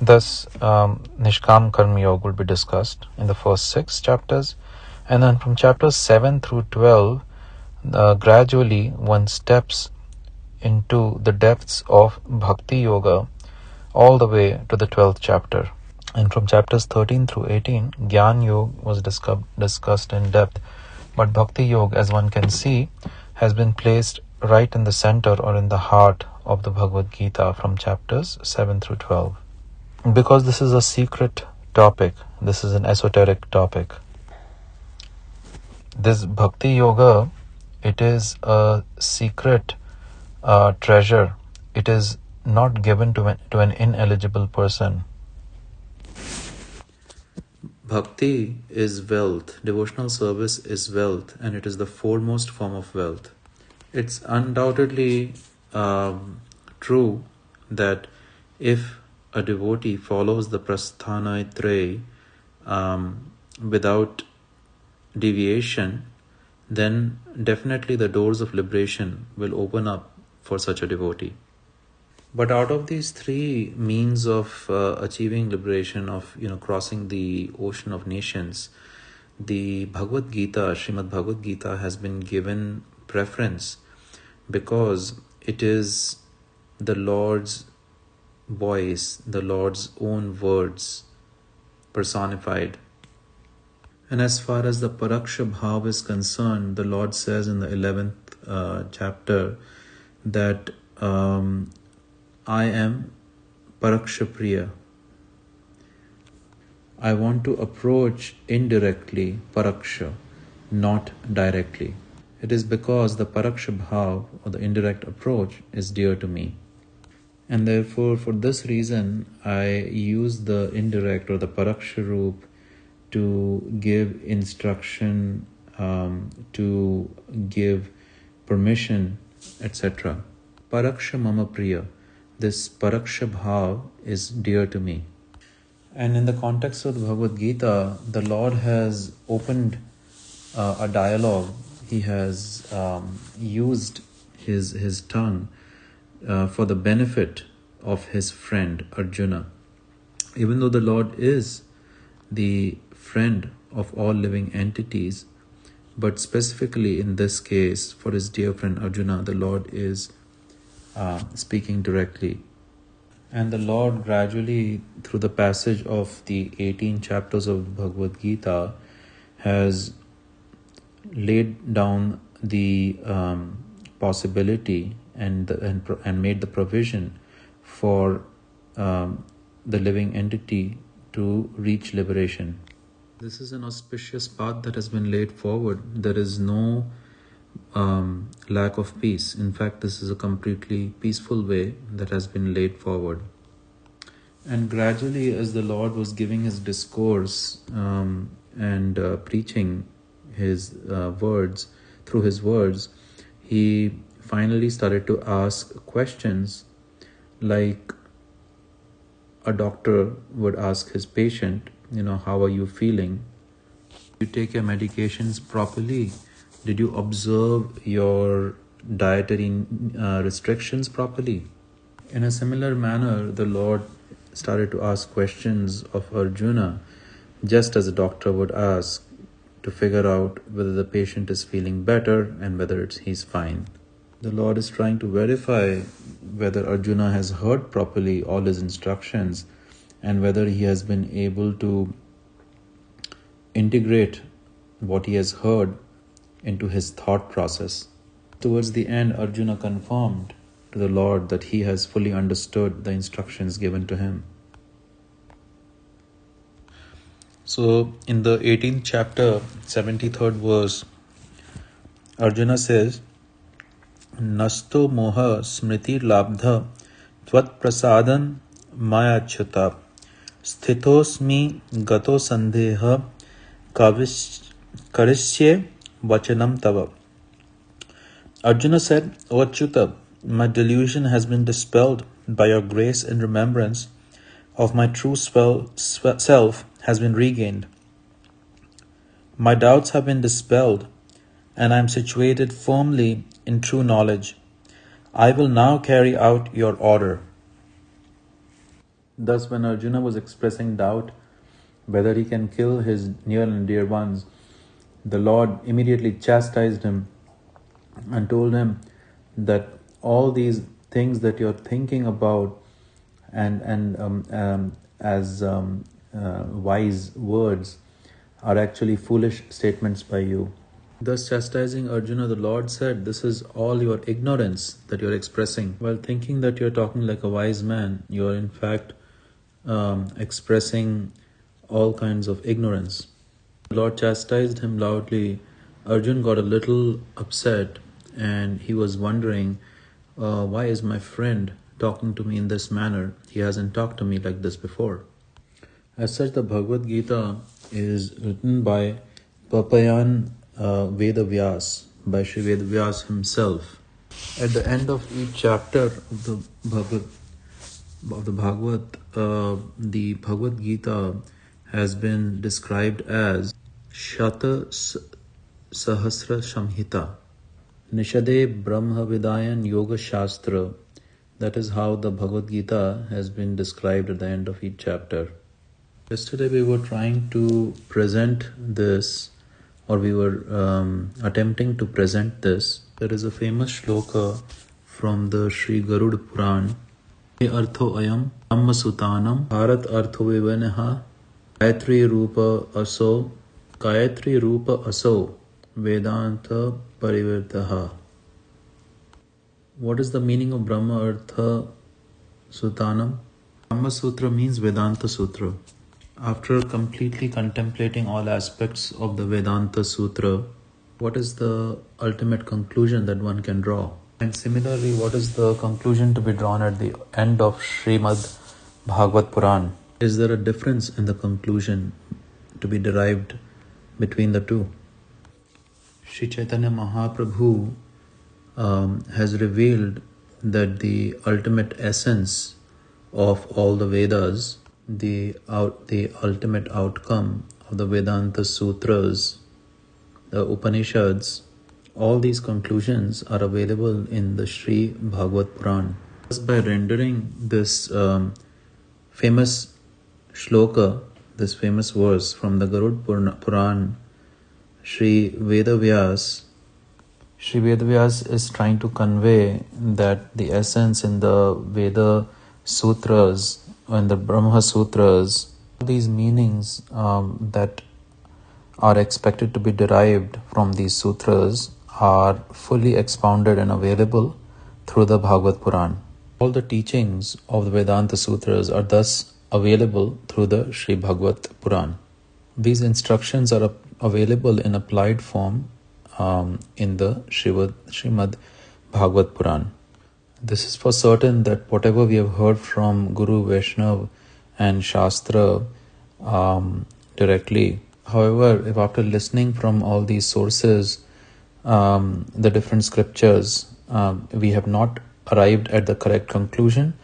A: Thus, um, Nishkam Karma Yoga will be discussed in the first six chapters. And then from chapters 7 through 12, uh, gradually one steps into the depths of bhakti yoga all the way to the 12th chapter. And from chapters 13 through 18 gyan yoga was discuss- discussed in depth. But bhakti yoga as one can see has been placed right in the center or in the heart of the bhagavad gita from chapters 7 through 12 because this is a secret topic this is an esoteric topic this bhakti yoga, it is a secret uh, treasure. It is not given to an, to an ineligible person. Bhakti is wealth, devotional service is wealth, and it is the foremost form of wealth. It's undoubtedly um, true that if a devotee follows the prasthana um, without deviation, then definitely the doors of liberation will open up for such a devotee. But out of these three means of uh, achieving liberation, of you know crossing the ocean of nations, the Bhagavad Gita, Srimad Bhagavad Gita, has been given preference because it is the Lord's voice, the Lord's own words personified. And as far as the Paraksha Bhav is concerned, the Lord says in the 11th uh, chapter that um, I am Parakshapriya. I want to approach indirectly Paraksha, not directly. It is because the Paraksha Bhav or the indirect approach is dear to me. And therefore, for this reason, I use the indirect or the Paraksha Roop to give instruction, um, to give permission, etc. Paraksha Mama Priya this Paraksha Bhav is dear to me. And in the context of the Bhagavad Gita, the Lord has opened uh, a dialogue. He has um, used his, his tongue uh, for the benefit of his friend Arjuna. Even though the Lord is the friend of all living entities, but specifically in this case, for his dear friend Arjuna, the Lord is uh, speaking directly. And the Lord gradually, through the passage of the 18 chapters of Bhagavad Gita, has laid down the um, possibility and, the, and, and made the provision for um, the living entity to reach liberation. This is an auspicious path that has been laid forward. There is no um, lack of peace. In fact, this is a completely peaceful way that has been laid forward. And gradually, as the Lord was giving his discourse um, and uh, preaching his uh, words through his words, he finally started to ask questions like a doctor would ask his patient, you know, how are you feeling? You take your medications properly did you observe your dietary uh, restrictions properly? In a similar manner, the Lord started to ask questions of Arjuna, just as a doctor would ask to figure out whether the patient is feeling better and whether it's, he's fine. The Lord is trying to verify whether Arjuna has heard properly all his instructions and whether he has been able to integrate what he has heard into his thought process. Towards the end, Arjuna confirmed to the Lord that he has fully understood the instructions given to him. So, in the 18th chapter, 73rd verse, Arjuna says, Nasto moha smriti labdha tvat prasadan mayachyuta sthitosmi gato sandheha karishye vachanam tava. Arjuna said, O Achyuta, my delusion has been dispelled by your grace and remembrance of my true self has been regained. My doubts have been dispelled, and I am situated firmly in true knowledge. I will now carry out your order. Thus, when Arjuna was expressing doubt whether he can kill his near and dear ones, the Lord immediately chastised him and told him that all these things that you're thinking about and and um, um, as um, uh, wise words are actually foolish statements by you. Thus, chastising Arjuna, the Lord said, This is all your ignorance that you're expressing. While thinking that you're talking like a wise man, you're in fact um, expressing all kinds of ignorance. Lord chastised him loudly Arjun got a little upset and he was wondering, uh, why is my friend talking to me in this manner? He hasn't talked to me like this before. As such, the Bhagavad Gita is written by Papayan uh, Veda Vyas, by Sri Veda Vyas himself. At the end of each chapter of the Bhagavad, of the Bhagavad, uh, the Bhagavad Gita has been described as Shata Sahasra Samhita. Nishade Brahma Vidayan Yoga Shastra. That is how the Bhagavad Gita has been described at the end of each chapter. Yesterday we were trying to present this, or we were um, attempting to present this. There is a famous shloka from the Sri Garuda Puran. Artho ayam Brahma Sutanam Bharat Artho Vivaneha Gayatri Rupa Aso Gayatri Rupa Aso Vedanta Parivirtaha. What is the meaning of Brahma Artha Sutanam? Brahma Sutra means Vedanta Sutra. After completely contemplating all aspects of the Vedanta Sutra, what is the ultimate conclusion that one can draw? And similarly, what is the conclusion to be drawn at the end of Srimad Bhagavat Puran? Is there a difference in the conclusion to be derived between the two? Sri Chaitanya Mahaprabhu um, has revealed that the ultimate essence of all the Vedas, the out, the ultimate outcome of the Vedanta Sutras, the Upanishads, all these conclusions are available in the Sri Bhagavat Puran. Just by rendering this um, famous shloka, this famous verse from the Garud Puran Sri Vedavyas, Sri Vedavyas is trying to convey that the essence in the Veda Sutras and the Brahma Sutras, these meanings um, that are expected to be derived from these sutras are fully expounded and available through the Bhagavat Puran. All the teachings of the Vedanta Sutras are thus available through the Sri Bhagavat Puran. These instructions are available in applied form um, in the Shrimad, Srimad Bhagavat Puran. This is for certain that whatever we have heard from Guru Vaishnav and Shastra um, directly, however, if after listening from all these sources, um, the different scriptures, um, we have not arrived at the correct conclusion,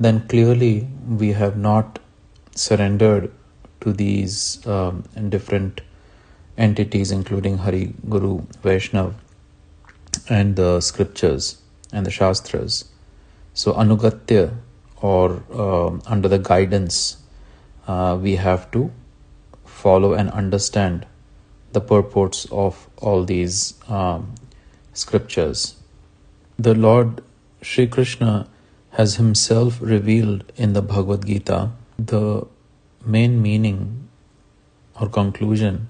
A: then clearly we have not surrendered to these um, different entities, including Hari, Guru, Vaishnav, and the scriptures and the Shastras. So, Anugatya, or uh, under the guidance, uh, we have to follow and understand the purports of all these um, scriptures. The Lord Sri Krishna has himself revealed in the Bhagavad Gita the main meaning or conclusion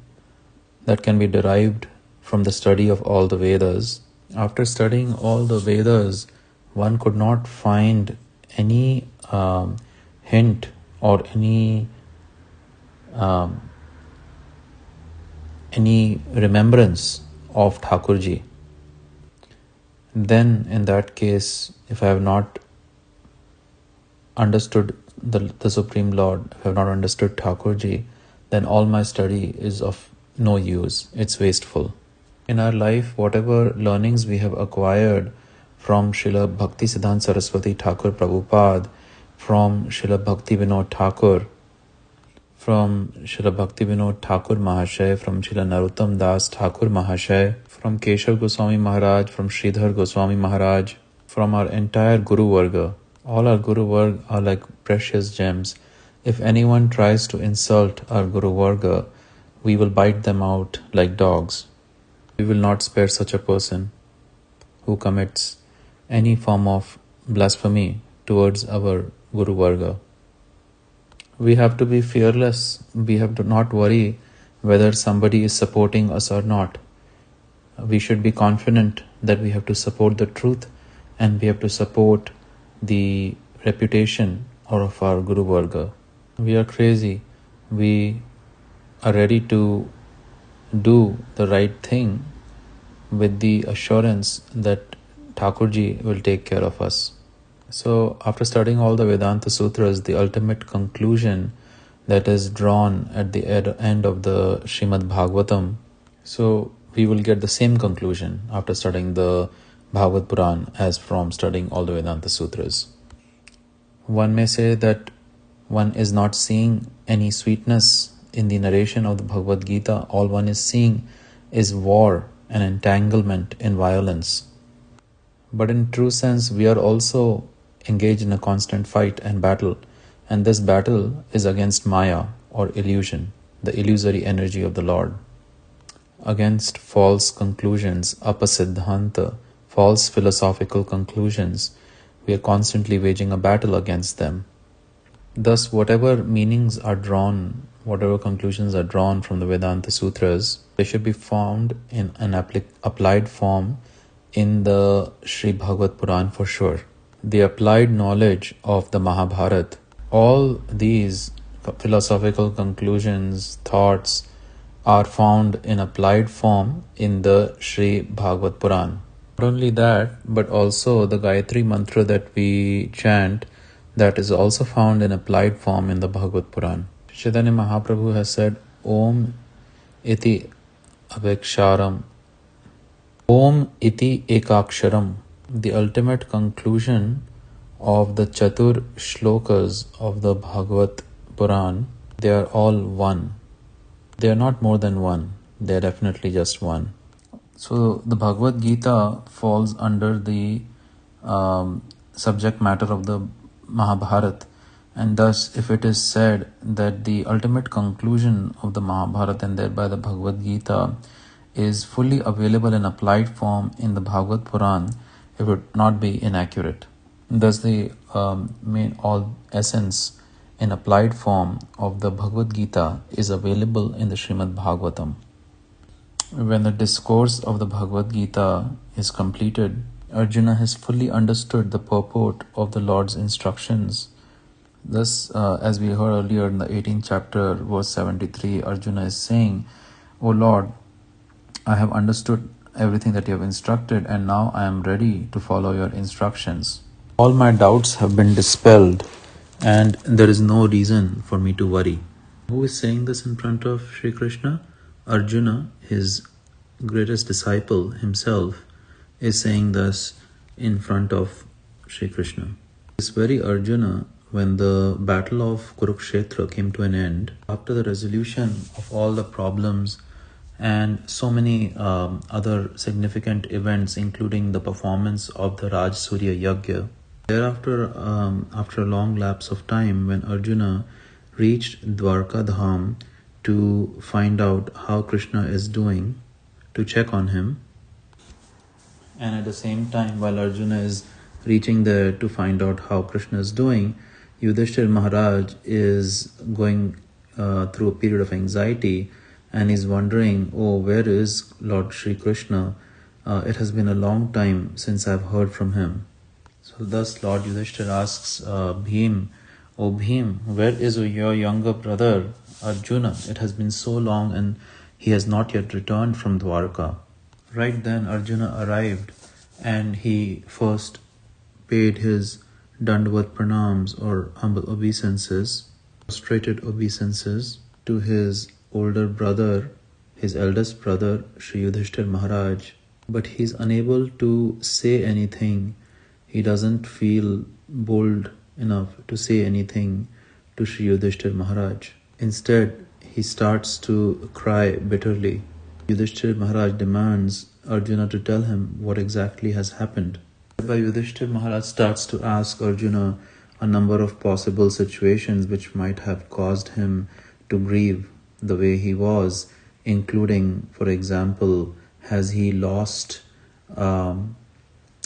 A: that can be derived from the study of all the Vedas. After studying all the Vedas, one could not find any um, hint or any um, any remembrance of Thakurji. Then, in that case, if I have not understood the, the Supreme Lord, have not understood Thakurji, then all my study is of no use, it's wasteful. In our life, whatever learnings we have acquired from Srila Bhakti Siddhanta Saraswati Thakur Prabhupada, from Srila Bhakti Vinod Thakur, from Srila Bhakti Vinod Thakur Mahashay, from Srila Narottam Das Thakur Mahashay, from Keshav Goswami Maharaj, from Sridhar Goswami Maharaj, from our entire Guru Varga. All our Guru Varga are like precious gems. If anyone tries to insult our Guru Varga, we will bite them out like dogs. We will not spare such a person who commits any form of blasphemy towards our Guru Varga. We have to be fearless. We have to not worry whether somebody is supporting us or not. We should be confident that we have to support the truth and we have to support the reputation of our Guru Varga. We are crazy. We are ready to do the right thing with the assurance that Thakurji will take care of us. So, after studying all the Vedanta Sutras, the ultimate conclusion that is drawn at the end of the Srimad Bhagavatam, so we will get the same conclusion after studying the Bhagavat Puran as from studying all the Vedanta Sutras. One may say that one is not seeing any sweetness in the narration of the Bhagavad Gita, all one is seeing is war and entanglement in violence. But in true sense, we are also engaged in a constant fight and battle, and this battle is against Maya or illusion, the illusory energy of the Lord, against false conclusions, apasiddhanta, false philosophical conclusions. We are constantly waging a battle against them. Thus, whatever meanings are drawn whatever conclusions are drawn from the Vedanta Sutras, they should be found in an applied form in the Sri Bhagavat Puran for sure. The applied knowledge of the Mahabharata, all these philosophical conclusions, thoughts are found in applied form in the Sri Bhagavat Puran. Not only that, but also the Gayatri mantra that we chant, that is also found in applied form in the Bhagavat Puran. Chaitanya Mahaprabhu has said, Om iti aveksharam. Om iti ekaksharam. The ultimate conclusion of the Chatur shlokas of the Bhagavat Puran, they are all one. They are not more than one. They are definitely just one. So the Bhagavad Gita falls under the um, subject matter of the Mahabharata and thus, if it is said that the ultimate conclusion of the Mahabharata and thereby the Bhagavad Gita is fully available in applied form in the Bhagavat Puran, it would not be inaccurate. Thus, the um, main all essence in applied form of the Bhagavad Gita is available in the Srimad Bhagavatam. When the discourse of the Bhagavad Gita is completed, Arjuna has fully understood the purport of the Lord's instructions Thus, uh, as we heard earlier in the 18th chapter, verse 73, Arjuna is saying, O Lord, I have understood everything that you have instructed, and now I am ready to follow your instructions. All my doubts have been dispelled, and there is no reason for me to worry. Who is saying this in front of Sri Krishna? Arjuna, his greatest disciple himself, is saying this in front of Sri Krishna. This very Arjuna when the battle of Kurukshetra came to an end, after the resolution of all the problems and so many um, other significant events, including the performance of the Rajasuya Yagya, thereafter, um, after a long lapse of time, when Arjuna reached Dwarka Dham to find out how Krishna is doing, to check on him, and at the same time, while Arjuna is reaching there to find out how Krishna is doing, Yudhishthir Maharaj is going uh, through a period of anxiety and is wondering, oh, where is Lord Sri Krishna? Uh, it has been a long time since I've heard from him. So thus Lord Yudhishthir asks uh, Bhim, Oh Bhim, where is your younger brother Arjuna? It has been so long and he has not yet returned from Dwarka. Right then Arjuna arrived and he first paid his Dandavat pranams or humble obeisances, prostrated obeisances to his older brother, his eldest brother, Sri Yudhishthir Maharaj. But he's unable to say anything. He doesn't feel bold enough to say anything to Sri Yudhishthir Maharaj. Instead, he starts to cry bitterly. Yudhishthir Maharaj demands Arjuna to tell him what exactly has happened. By Yudhishthir Maharaj starts to ask Arjuna a number of possible situations which might have caused him to grieve the way he was, including, for example, has he lost um,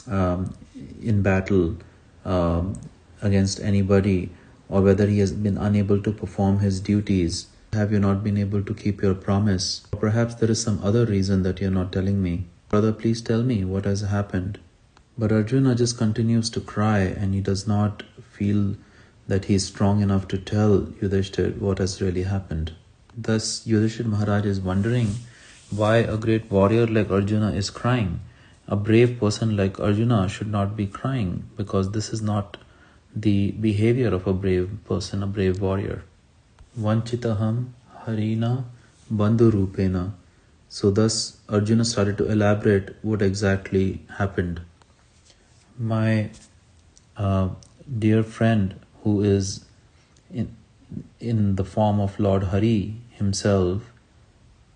A: um, in battle um, against anybody, or whether he has been unable to perform his duties. Have you not been able to keep your promise? Or perhaps there is some other reason that you're not telling me. Brother, please tell me what has happened. But Arjuna just continues to cry and he does not feel that he is strong enough to tell Yudhishthir what has really happened. Thus, Yudhishthir Maharaj is wondering why a great warrior like Arjuna is crying. A brave person like Arjuna should not be crying because this is not the behavior of a brave person, a brave warrior. Vanchitaham Harina Bandhu So thus Arjuna started to elaborate what exactly happened. My uh, dear friend who is in, in the form of Lord Hari himself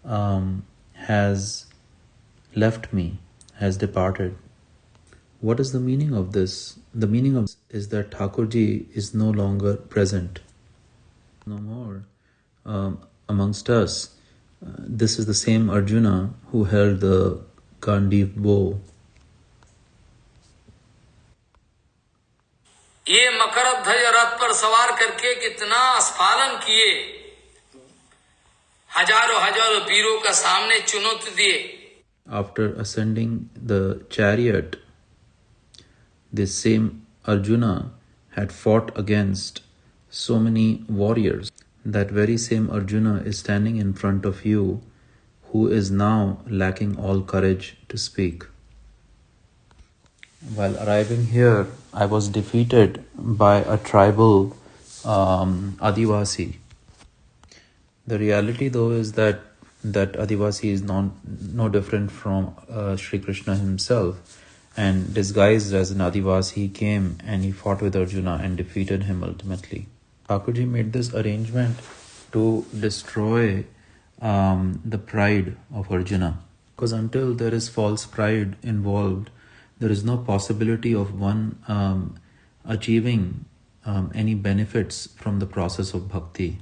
A: um, has left me, has departed. What is the meaning of this? The meaning of is that Thakurji is no longer present, no more um, amongst us. Uh, this is the same Arjuna who held the Gandiv bow.
B: ये मकर ध्वज रथ पर सवार करके कितना स्फालन किए हजारों हजारों वीरों का सामने चुनौती दिए
A: After ascending the chariot, this same Arjuna had fought against so many warriors. That very same Arjuna is standing in front of you, who is now lacking all courage to speak. While arriving here, I was defeated by a tribal um, Adivasi the reality, though, is that that Adivasi is non, no different from uh, Sri Krishna himself. And disguised as an Adivasi, he came and he fought with Arjuna and defeated him ultimately. Thakurji made this arrangement to destroy um, the pride of Arjuna. Because until there is false pride involved, there is no possibility of one um, achieving um, any benefits from the process of bhakti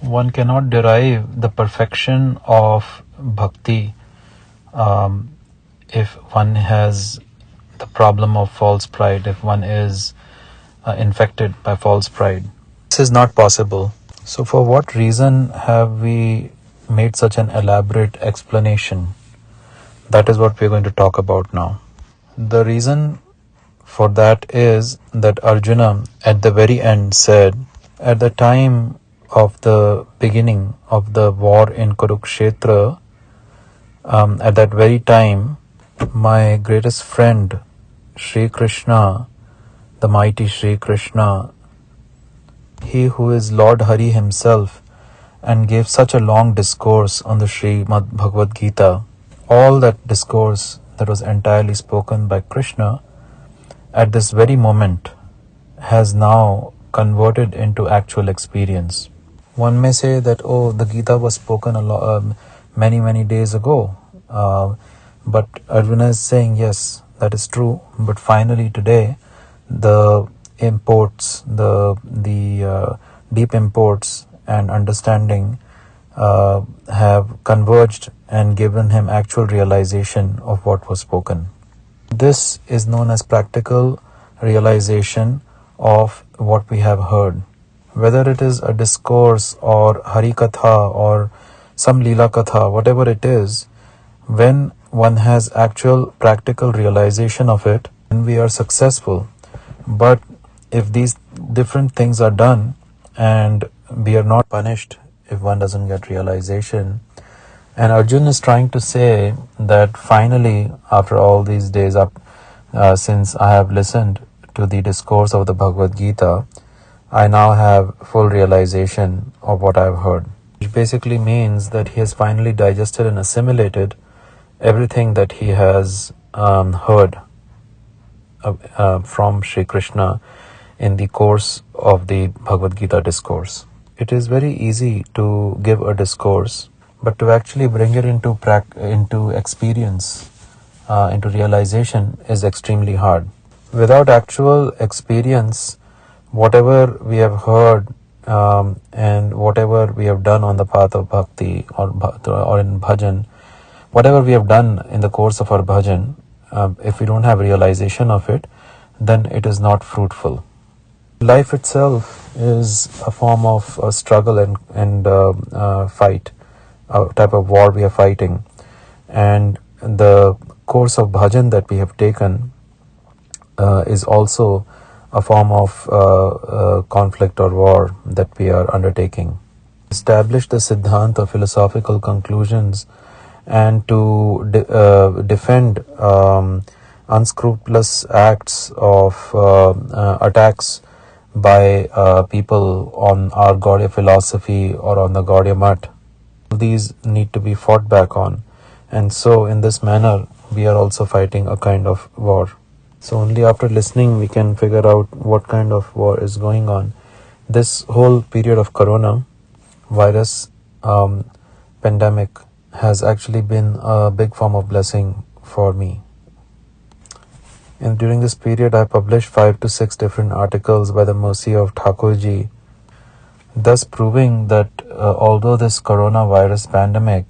A: one cannot derive the perfection of bhakti um, if one has the problem of false pride, if one is uh, infected by false pride. This is not possible. So, for what reason have we made such an elaborate explanation? That is what we are going to talk about now. The reason for that is that Arjuna at the very end said, At the time of the beginning of the war in Kurukshetra, um, at that very time, my greatest friend, Sri Krishna, the mighty Sri Krishna, he who is Lord Hari himself, and gave such a long discourse on the Sri Bhagavad Gita, all that discourse that was entirely spoken by Krishna, at this very moment, has now converted into actual experience. One may say that, oh, the Gita was spoken a lot, um, many, many days ago. Uh, but Arjuna is saying, yes, that is true. But finally, today, the imports, the the uh, deep imports and understanding uh, have converged and given him actual realization of what was spoken. This is known as practical realization of what we have heard whether it is a discourse or harikatha or some lila katha, whatever it is, when one has actual practical realization of it, then we are successful. But if these different things are done and we are not punished if one doesn't get realization, and Arjun is trying to say that finally, after all these days up, uh, since I have listened to the discourse of the Bhagavad Gita, I now have full realization of what I've heard. Which basically means that he has finally digested and assimilated everything that he has um, heard uh, uh, from Sri Krishna in the course of the Bhagavad Gita discourse. It is very easy to give a discourse, but to actually bring it into pra- into experience, uh, into realization, is extremely hard. Without actual experience, whatever we have heard um, and whatever we have done on the path of bhakti or, or in bhajan, whatever we have done in the course of our bhajan, uh, if we don't have realization of it, then it is not fruitful. Life itself is a form of a struggle and, and uh, uh, fight, a type of war we are fighting. And the course of bhajan that we have taken uh, is also a form of uh, uh, conflict or war that we are undertaking. Establish the Siddhanta philosophical conclusions and to de- uh, defend um, unscrupulous acts of uh, uh, attacks by uh, people on our Gaudiya philosophy or on the Gaudiya Math. These need to be fought back on. And so, in this manner, we are also fighting a kind of war. So, only after listening, we can figure out what kind of war is going on. This whole period of corona virus um, pandemic has actually been a big form of blessing for me. And during this period, I published five to six different articles by the mercy of Thakurji, thus proving that uh, although this coronavirus pandemic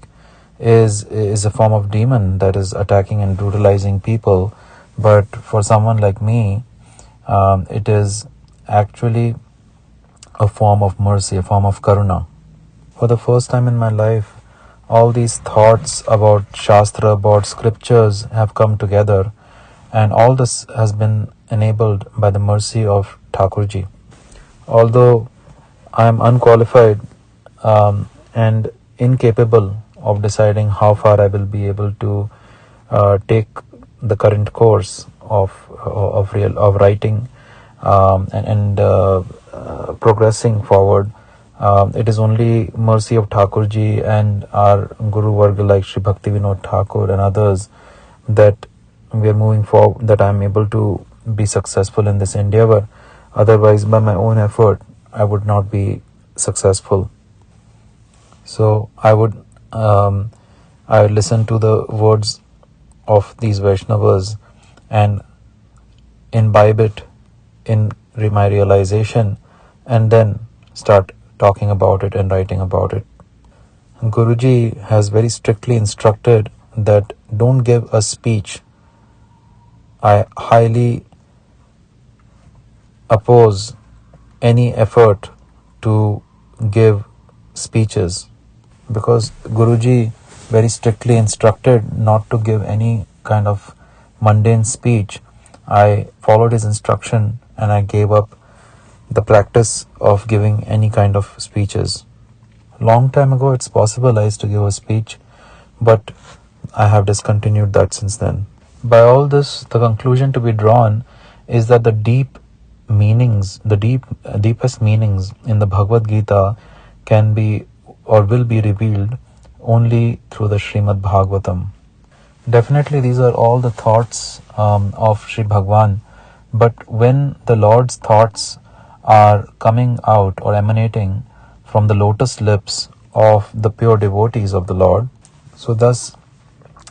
A: is is a form of demon that is attacking and brutalizing people, but for someone like me, um, it is actually a form of mercy, a form of karuna. For the first time in my life, all these thoughts about Shastra, about scriptures have come together, and all this has been enabled by the mercy of Thakurji. Although I am unqualified um, and incapable of deciding how far I will be able to uh, take the current course of of real of writing um, and, and uh, uh, progressing forward. Um, it is only mercy of Thakurji and our Guru Varga like Sri Bhakti Vinod Thakur and others that we are moving forward, that I am able to be successful in this endeavor. Otherwise, by my own effort, I would not be successful. So I would um, I would listen to the words of these Vaishnavas and imbibe it in my realization and then start talking about it and writing about it. Guruji has very strictly instructed that don't give a speech. I highly oppose any effort to give speeches because Guruji very strictly instructed not to give any kind of mundane speech. I followed his instruction and I gave up the practice of giving any kind of speeches. Long time ago, it's possible I used to give a speech, but I have discontinued that since then. By all this, the conclusion to be drawn is that the deep meanings, the deep, deepest meanings in the Bhagavad Gita can be or will be revealed only through the Srimad Bhagavatam. Definitely, these are all the thoughts um, of Sri Bhagwan, but when the Lord's thoughts are coming out or emanating from the lotus lips of the pure devotees of the Lord, so thus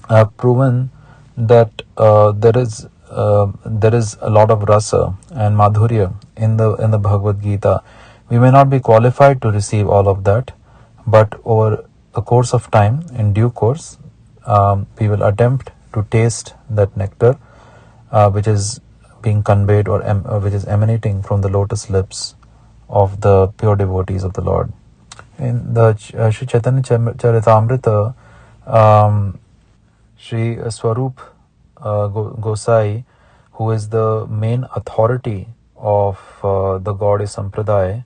A: I have proven that uh, there is uh, there is a lot of rasa and madhurya in the in the Bhagavad Gita. We may not be qualified to receive all of that, but over the course of time, in due course, um, we will attempt to taste that nectar, uh, which is being conveyed or, em- which is emanating from the lotus lips of the pure devotees of the Lord. In the uh, Sri Chaitanya Charitamrita, um, Sri Swarup uh, Gosai, who is the main authority of uh, the Gaudiya Sampradaya,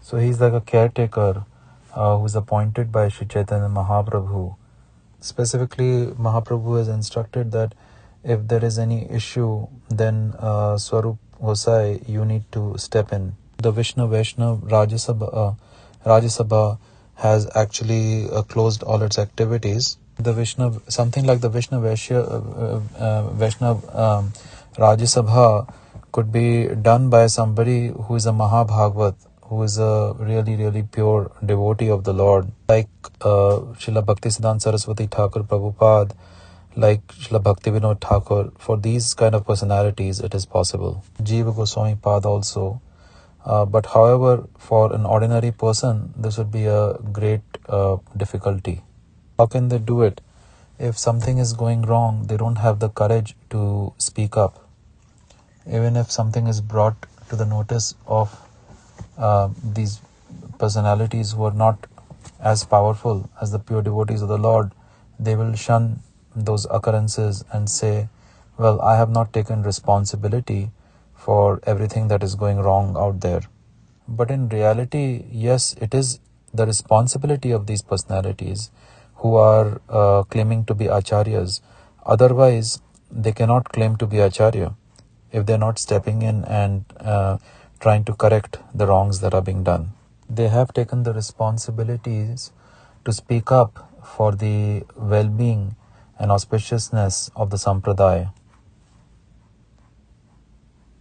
A: so he's like a caretaker uh, who is appointed by Sri Chaitanya Mahaprabhu. Specifically, Mahaprabhu has instructed that if there is any issue, then uh, Swarup Gosai, you need to step in. The Vishwa Vaishnav Rajya Sabha, uh, Rajya has actually uh, closed all its activities. The Vishnu, something like the Vishnu Vaishya, uh, uh, Vaishnav um, Rajya Sabha could be done by somebody who is a Mahabhagavat, who is a really, really pure devotee of the Lord, like uh, Srila Bhaktisiddhanta Saraswati Thakur Prabhupada, like Srila Bhakti Vinod Thakur. For these kind of personalities, it is possible. Jiva Goswami Pad also. Uh, but however, for an ordinary person, this would be a great uh, difficulty. How can they do it? If something is going wrong, they don't have the courage to speak up. Even if something is brought to the notice of uh, these personalities who are not as powerful as the pure devotees of the Lord, they will shun those occurrences and say, Well, I have not taken responsibility for everything that is going wrong out there. But in reality, yes, it is the responsibility of these personalities who are uh, claiming to be acharyas. Otherwise, they cannot claim to be acharya if they're not stepping in and uh, trying to correct the wrongs that are being done. They have taken the responsibilities to speak up for the well being and auspiciousness of the Sampradaya.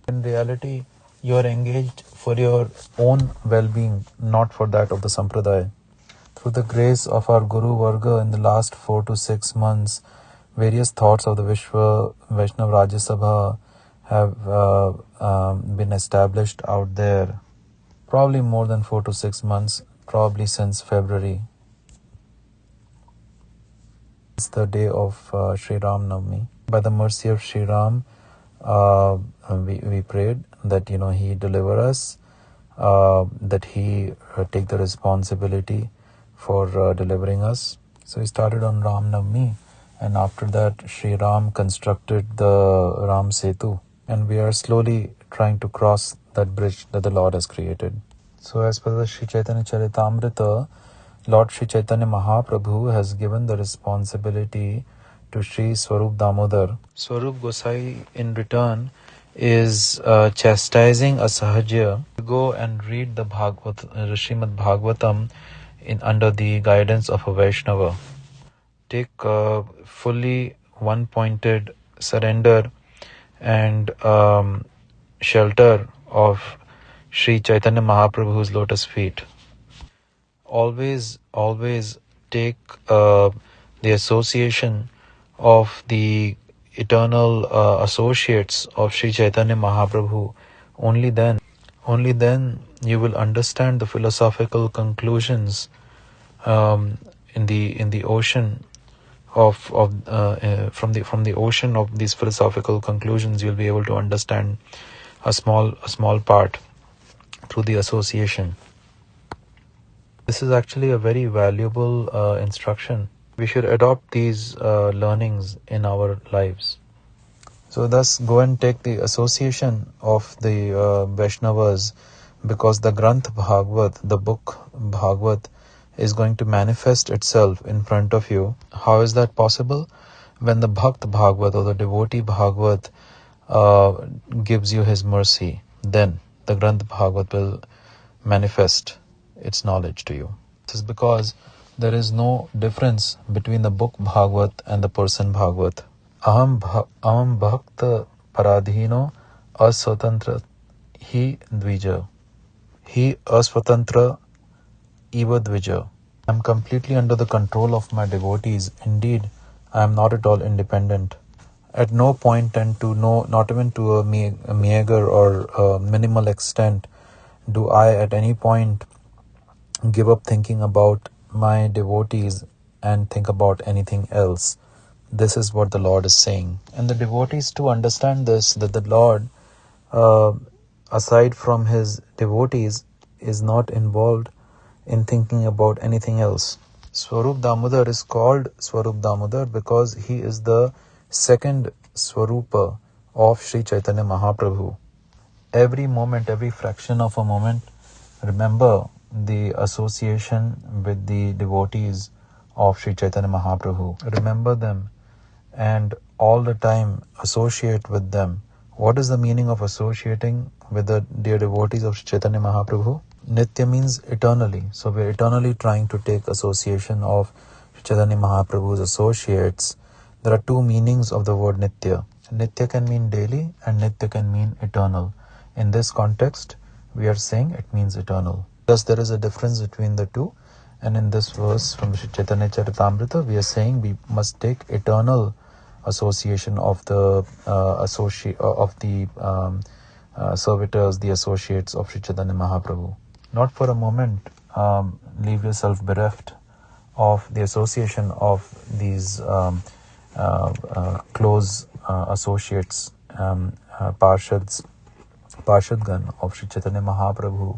A: In reality, you are engaged for your own well being, not for that of the Sampradaya. Through the grace of our Guru Varga in the last four to six months, various thoughts of the Vishwa Vaishnav Rajya Sabha have uh, um, been established out there. Probably more than four to six months, probably since February. It's the day of uh, Sri Ram Navami. By the mercy of Sri Ram, uh, we, we prayed that you know he deliver us, uh, that he uh, take the responsibility for uh, delivering us. So he started on Ram Navami, and after that Sri Ram constructed the Ram Setu, and we are slowly trying to cross that bridge that the Lord has created. So as per the Sri Chaitanya Charitamrita, Lord Sri Chaitanya Mahaprabhu has given the responsibility to Sri Swarup Damodar. Swarup Gosai in return is uh, chastising a sahajya to go and read the Bhagavad, uh, Srimad Bhagavatam in under the guidance of a Vaishnava. Take uh, fully one-pointed surrender and um, shelter of Sri Chaitanya Mahaprabhu's lotus feet. Always, always take uh, the association of the eternal uh, associates of Sri Chaitanya Mahaprabhu. Only then, only then you will understand the philosophical conclusions um, in the in the ocean of of uh, uh, from the from the ocean of these philosophical conclusions. You'll be able to understand a small a small part through the association. This is actually a very valuable uh, instruction we should adopt these uh, learnings in our lives. So, thus, go and take the association of the uh, Vaishnavas because the Granth Bhagavad, the book Bhagavad, is going to manifest itself in front of you. How is that possible? When the Bhakt Bhagavad or the devotee Bhagavad uh, gives you his mercy, then the Granth Bhagavad will manifest its knowledge to you. This is because there is no difference between the book Bhagavad and the person Bhagavad. Aham, aham bhakta paradhino aswatantra hi dvija. He aswatantra eva dvija. I am completely under the control of my devotees. Indeed, I am not at all independent. At no point and to no, not even to a, a meager or a minimal extent, do I at any point give up thinking about my devotees and think about anything else. This is what the Lord is saying. And the devotees to understand this, that the Lord, uh, aside from his devotees, is not involved in thinking about anything else. Swarup Damodar is called Swarup Damodar because he is the second Swarupa of Sri Chaitanya Mahaprabhu. Every moment, every fraction of a moment, remember the association with the devotees of Sri Chaitanya Mahaprabhu. Remember them and all the time associate with them. What is the meaning of associating with the dear devotees of Sri Chaitanya Mahaprabhu? Nitya means eternally. So we're eternally trying to take association of Sri Chaitanya Mahaprabhu's associates. There are two meanings of the word Nitya. Nitya can mean daily and Nitya can mean eternal. In this context, we are saying it means eternal. Thus, there is a difference between the two. And in this verse from Chaitanya Charitamrita, we are saying we must take eternal association of the uh, associate uh, of the um, uh, servitors, the associates of Sri Chaitanya Mahaprabhu. Not for a moment um, leave yourself bereft of the association of these um, uh, uh, close uh, associates, um, Parshads, Parshadgan of Sri Chaitanya Mahaprabhu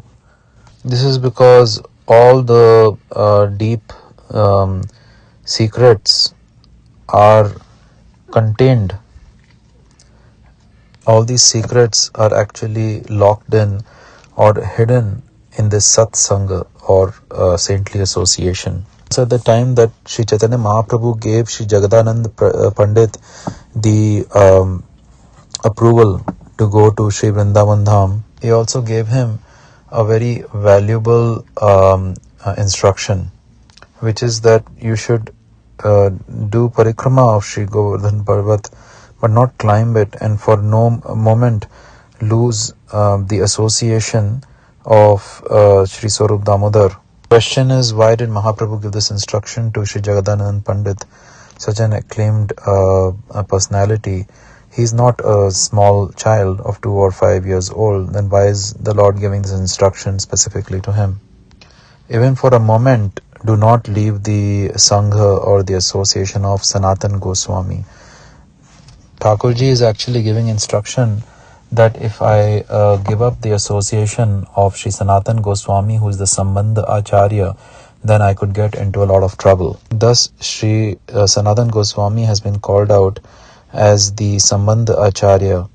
A: this is because all the uh, deep um, secrets are contained. All these secrets are actually locked in or hidden in this satsanga or uh, saintly association. So at the time that Sri Chaitanya Mahaprabhu gave Sri Jagadanand uh, Pandit the um, approval to go to Sri Vrindavan Dham, he also gave him a very valuable um, uh, instruction, which is that you should uh, do parikrama of Sri Govardhan Parvat, but not climb it, and for no moment lose uh, the association of uh, Sri Swarup Damodar. Question is, why did Mahaprabhu give this instruction to Sri Jagadanand Pandit, such an acclaimed uh, personality? He's not a small child of two or five years old. Then why is the Lord giving this instruction specifically to him? Even for a moment, do not leave the Sangha or the association of Sanatan Goswami. Thakurji is actually giving instruction that if I uh, give up the association of Sri Sanatan Goswami, who is the Sambandha Acharya, then I could get into a lot of trouble. Thus, Sri uh, Sanatan Goswami has been called out as the Sambandha Acharya,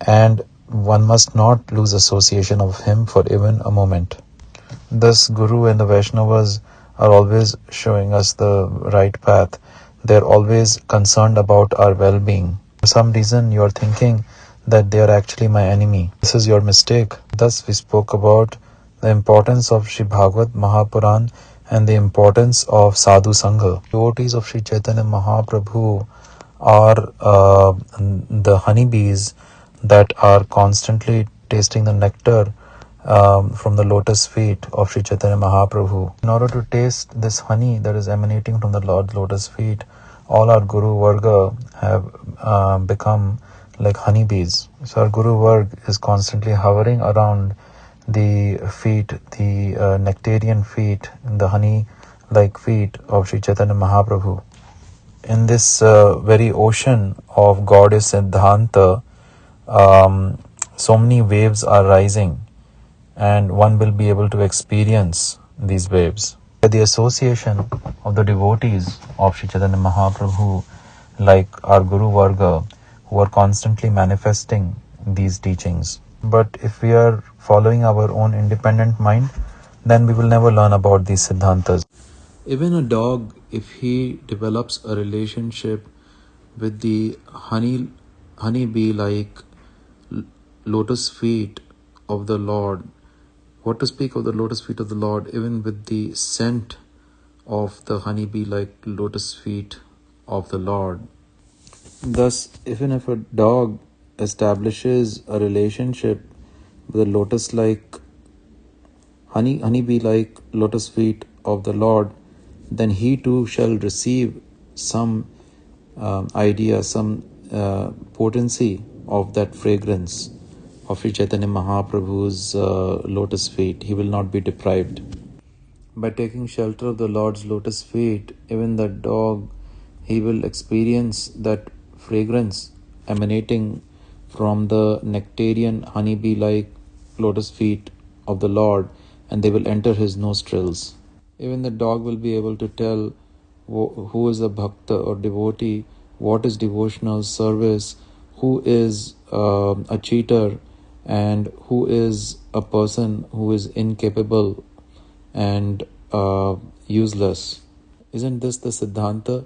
A: and one must not lose association of him for even a moment. Thus, Guru and the Vaishnavas are always showing us the right path. They're always concerned about our well being. For some reason, you're thinking that they are actually my enemy. This is your mistake. Thus, we spoke about the importance of Sri Bhagavad Mahapuran and the importance of Sadhu Sangha. Devotees of Sri Chaitanya Mahaprabhu are uh, the honeybees that are constantly tasting the nectar um, from the lotus feet of Sri Chaitanya Mahaprabhu. In order to taste this honey that is emanating from the Lord's lotus feet, all our Guru Varga have uh, become like honeybees. So our Guru Varg is constantly hovering around the feet, the uh, nectarian feet, the honey-like feet of Sri Chaitanya Mahaprabhu. In this uh, very ocean of goddess Siddhanta, um, so many waves are rising, and one will be able to experience these waves. The association of the devotees of Sri Chaitanya Mahaprabhu, like our Guru Varga, who are constantly manifesting these teachings. But if we are following our own independent mind, then we will never learn about these siddhantas. Even a dog, if he develops a relationship with the honey, honeybee like lotus feet of the Lord, what to speak of the lotus feet of the Lord, even with the scent of the honeybee like lotus feet of the Lord, Thus, even if a dog establishes a relationship with a lotus like honey honeybee like lotus feet of the Lord, then he too shall receive some uh, idea, some uh, potency of that fragrance of Sri Chaitanya Mahaprabhu's uh, lotus feet. He will not be deprived. By taking shelter of the Lord's lotus feet, even the dog, he will experience that fragrance emanating from the nectarian honeybee like lotus feet of the Lord, and they will enter his nostrils. Even the dog will be able to tell who is a bhakta or devotee, what is devotional service, who is uh, a cheater, and who is a person who is incapable and uh, useless. Isn't this the Siddhanta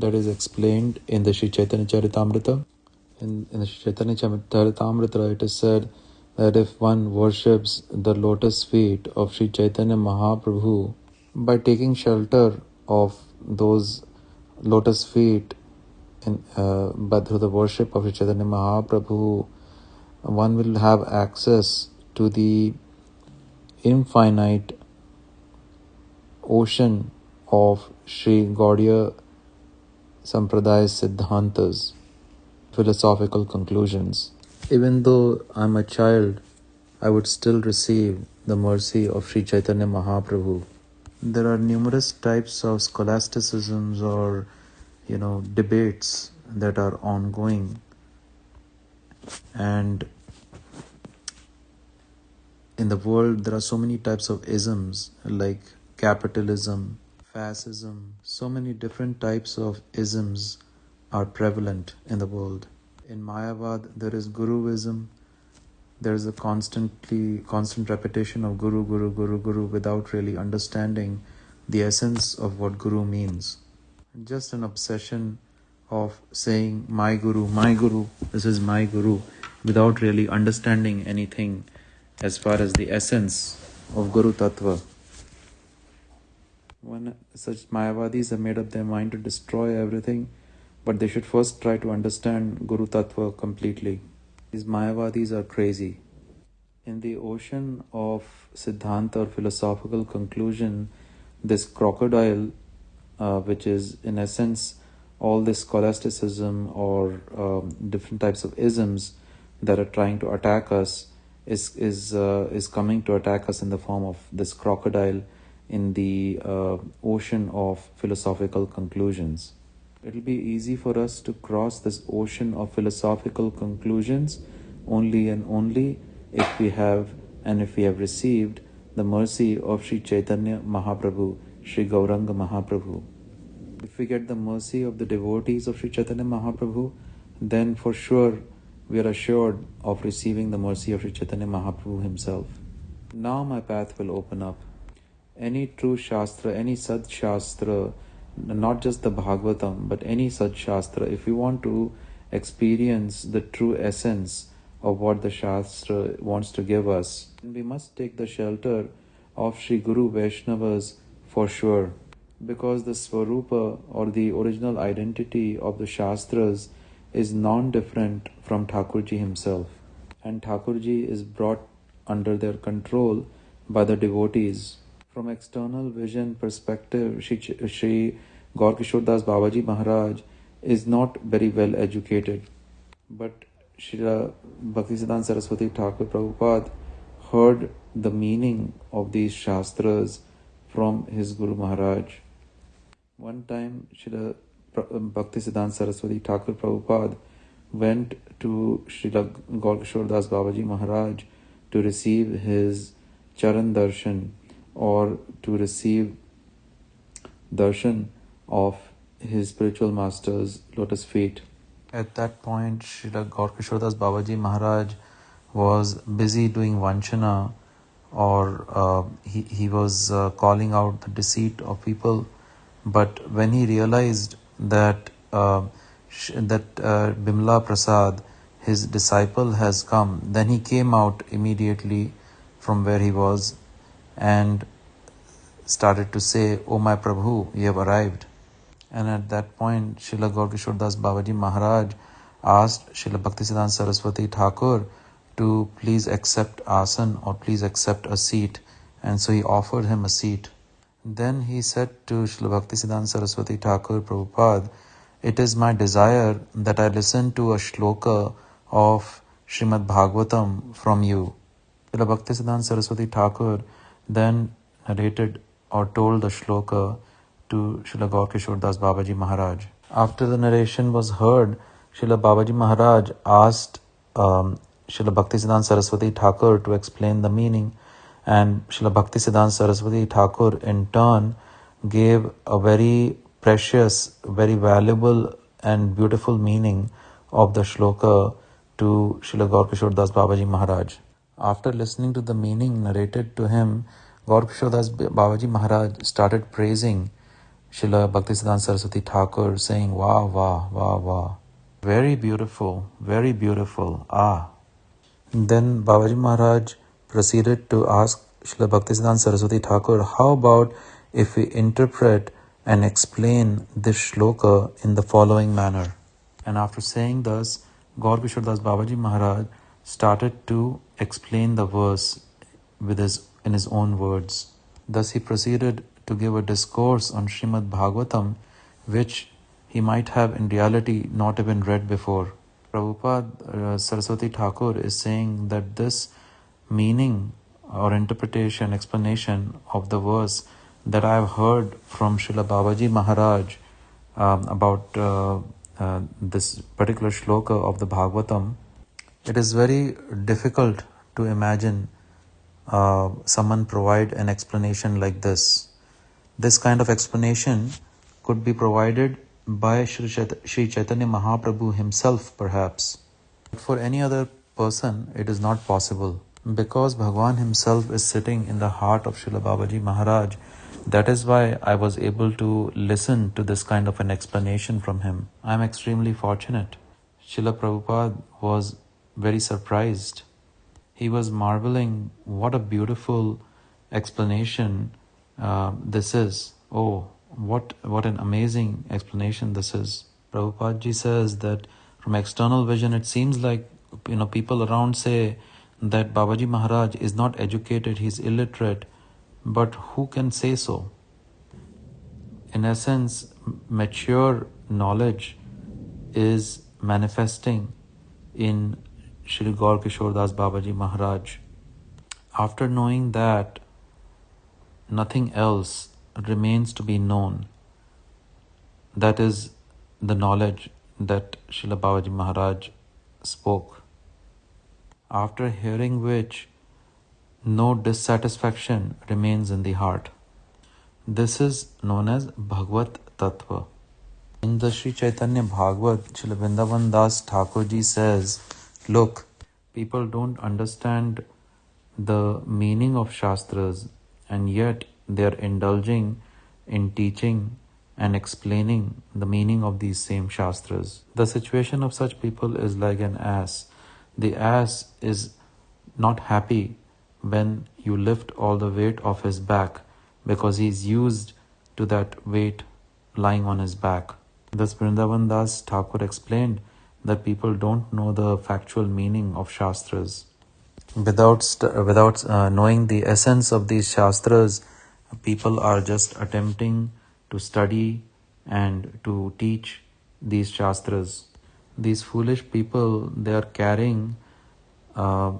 A: that is explained in the Sri Chaitanya Charitamrita. In, in the Sri Chaitanya Charitamrita, it is said that if one worships the lotus feet of Sri Chaitanya Mahaprabhu by taking shelter of those lotus feet in, uh, but through the worship of Chaitanya Mahaprabhu, one will have access to the infinite ocean of Sri Gaudiya Sampradaya Siddhantas, philosophical conclusions. Even though I'm a child, I would still receive the mercy of Sri Chaitanya Mahaprabhu. There are numerous types of scholasticisms or, you know, debates that are ongoing. And in the world, there are so many types of isms like capitalism, fascism, so many different types of isms are prevalent in the world. In Mayavad, there is Guruism. There is a constantly constant repetition of Guru, Guru, Guru, Guru without really understanding the essence of what Guru means. Just an obsession of saying, My Guru, my Guru, this is my Guru, without really understanding anything as far as the essence of Guru Tattva. When such Mayavadis have made up their mind to destroy everything, but they should first try to understand Guru Tattva completely. These Mayavadis are crazy. In the ocean of Siddhanta or philosophical conclusion, this crocodile, uh, which is in essence all this scholasticism or um, different types of isms that are trying to attack us, is is uh, is coming to attack us in the form of this crocodile in the uh, ocean of philosophical conclusions. It'll be easy for us to cross this ocean of philosophical conclusions only and only if we have and if we have received the mercy of Sri Chaitanya Mahaprabhu, Sri Gauranga Mahaprabhu. If we get the mercy of the devotees of Sri Chaitanya Mahaprabhu, then for sure we are assured of receiving the mercy of Sri Chaitanya Mahaprabhu himself. Now my path will open up any true Shastra, any Sad Shastra, not just the Bhagavatam, but any such Shastra, if we want to experience the true essence of what the Shastra wants to give us, we must take the shelter of Sri Guru Vaishnavas for sure. Because the Swarupa or the original identity of the Shastras is non different from Thakurji himself, and Thakurji is brought under their control by the devotees from external vision perspective, Shri, Shri Gaur Kishore Das Babaji Maharaj is not very well educated. But Srila Bhaktisiddhanta Saraswati Thakur Prabhupada heard the meaning of these Shastras from his Guru Maharaj. One time, Srila Bhaktisiddhanta Saraswati Thakur Prabhupada went to Srila Gaur Kishore Das Babaji Maharaj to receive his Charan Darshan or to receive darshan of his spiritual master's lotus feet. At that point, Srila Gaur Kishoredas Babaji Maharaj was busy doing vanchana or uh, he, he was uh, calling out the deceit of people. But when he realized that uh, that uh, Bimla Prasad, his disciple, has come, then he came out immediately from where he was and started to say, Oh my Prabhu, you have arrived. And at that point, Srila Gaur Das Babaji Maharaj asked Srila Bhaktisiddhanta Saraswati Thakur to please accept asan or please accept a seat. And so he offered him a seat. Then he said to Srila Bhaktisiddhanta Saraswati Thakur Prabhupada, It is my desire that I listen to a shloka of Srimad Bhagavatam from you. Srila Bhaktisiddhanta Saraswati Thakur then narrated or told the shloka to Srila Gaur Das Babaji Maharaj. After the narration was heard, Srila Babaji Maharaj asked um, Srila Bhaktisiddhanta Saraswati Thakur to explain the meaning, and Srila Bhaktisiddhanta Saraswati Thakur in turn gave a very precious, very valuable, and beautiful meaning of the shloka to Srila Gaur Das Babaji Maharaj. After listening to the meaning narrated to him, Gaur Das Babaji Maharaj started praising Srila Bhaktisiddhanta Saraswati Thakur, saying, Wow, wow, wow, wow. Very beautiful, very beautiful. Ah. Then Babaji Maharaj proceeded to ask Srila Bhaktisiddhanta Saraswati Thakur, How about if we interpret and explain this shloka in the following manner? And after saying thus, Gaur Das Babaji Maharaj started to explain the verse with his in his own words. Thus, he proceeded to give a discourse on Srimad Bhagavatam, which he might have in reality not even read before. Prabhupada uh, Saraswati Thakur is saying that this meaning or interpretation, explanation of the verse that I have heard from Srila Babaji Maharaj um, about uh, uh, this particular shloka of the Bhagavatam, it is very difficult to imagine uh, someone provide an explanation like this. This kind of explanation could be provided by Sri, Chaitanya Mahaprabhu himself, perhaps. But for any other person, it is not possible. Because Bhagwan himself is sitting in the heart of Srila Babaji Maharaj, That is why I was able to listen to this kind of an explanation from him. I am extremely fortunate. Srila Prabhupada was very surprised. He was marveling what a beautiful explanation uh, this is. Oh, what what an amazing explanation this is. Prabhupada says that from external vision it seems like you know people around say that Babaji Maharaj is not educated, he's illiterate, but who can say so? In essence, mature knowledge is manifesting in Shri Gaur Kishore Das Babaji Maharaj. After knowing that, nothing else remains to be known. That is the knowledge that Srila Babaji Maharaj spoke. After hearing which, no dissatisfaction remains in the heart. This is known as Bhagavad Tattva. In the Sri Chaitanya Bhagavat, Srila Vrindavan Das Thakur ji says, Look, people don't understand the meaning of Shastras and yet they are indulging in teaching and explaining the meaning of these same Shastras. The situation of such people is like an ass. The ass is not happy when you lift all the weight off his back because he is used to that weight lying on his back. Thus, Vrindavan Das Thakur explained that people don't know the factual meaning of Shastras. Without, st- without uh, knowing the essence of these Shastras, people are just attempting to study and to teach these Shastras. These foolish people, they are carrying uh,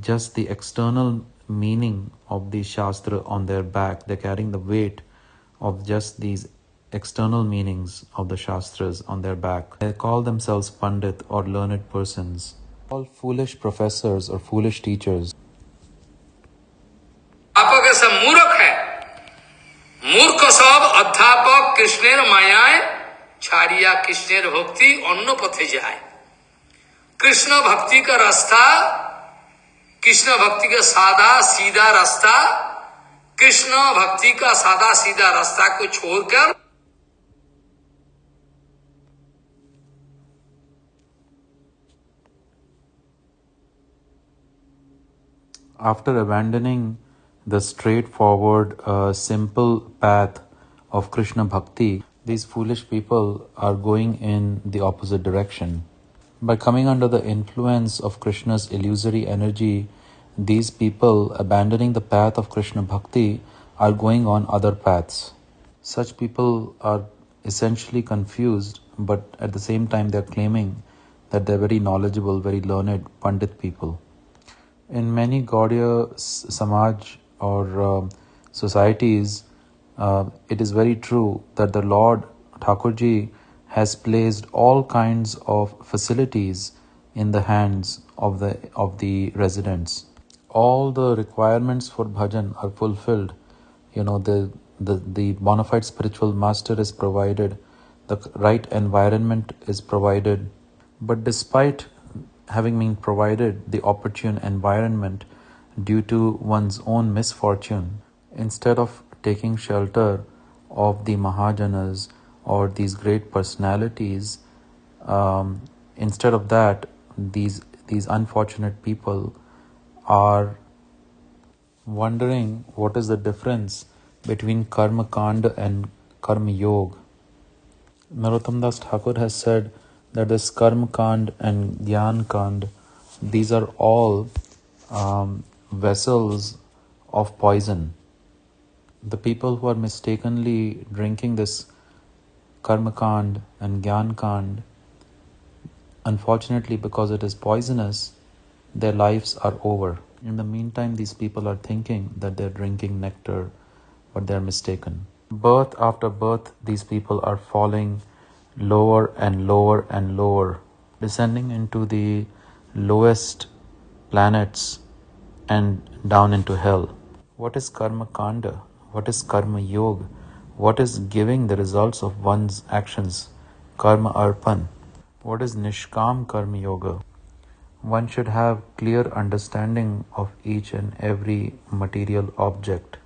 A: just the external meaning of the Shastra on their back. They're carrying the weight of just these external meanings of the Shastras on their back. They call themselves Pandit or learned persons. All foolish professors or foolish teachers.
B: अध्यापक सब मूर्ख है मूर्ख सब अध्यापक कृष्णेर मायाय छाड़िया कृष्णेर भक्ति অন্য পথে যায় कृष्ण भक्ति का रास्ता कृष्ण भक्ति का सादा सीधा रास्ता कृष्ण भक्ति का सादा सीधा रास्ता को छोड़कर
A: After abandoning the straightforward, uh, simple path of Krishna Bhakti, these foolish people are going in the opposite direction. By coming under the influence of Krishna's illusory energy, these people abandoning the path of Krishna Bhakti are going on other paths. Such people are essentially confused, but at the same time, they're claiming that they're very knowledgeable, very learned Pandit people. In many Gaudiya Samaj or uh, societies, uh, it is very true that the Lord Thakurji has placed all kinds of facilities in the hands of the of the residents. All the requirements for bhajan are fulfilled. You know the the, the bona fide spiritual master is provided, the right environment is provided. But despite having been provided the opportune environment due to one's own misfortune, instead of taking shelter of the Mahajanas or these great personalities, um, instead of that, these these unfortunate people are wondering what is the difference between karma kanda and karma yoga. Narottam Das Thakur has said that this karma kand and gyan kand, these are all um, vessels of poison. The people who are mistakenly drinking this karma kand and gyan kand, unfortunately, because it is poisonous, their lives are over. In the meantime, these people are thinking that they're drinking nectar, but they're mistaken. Birth after birth, these people are falling lower and lower and lower, descending into the lowest planets and down into hell. What is karma kanda? What is karma yoga? What is giving the results of one's actions? Karma arpan. What is nishkam karma yoga? One should have clear understanding of each and every material object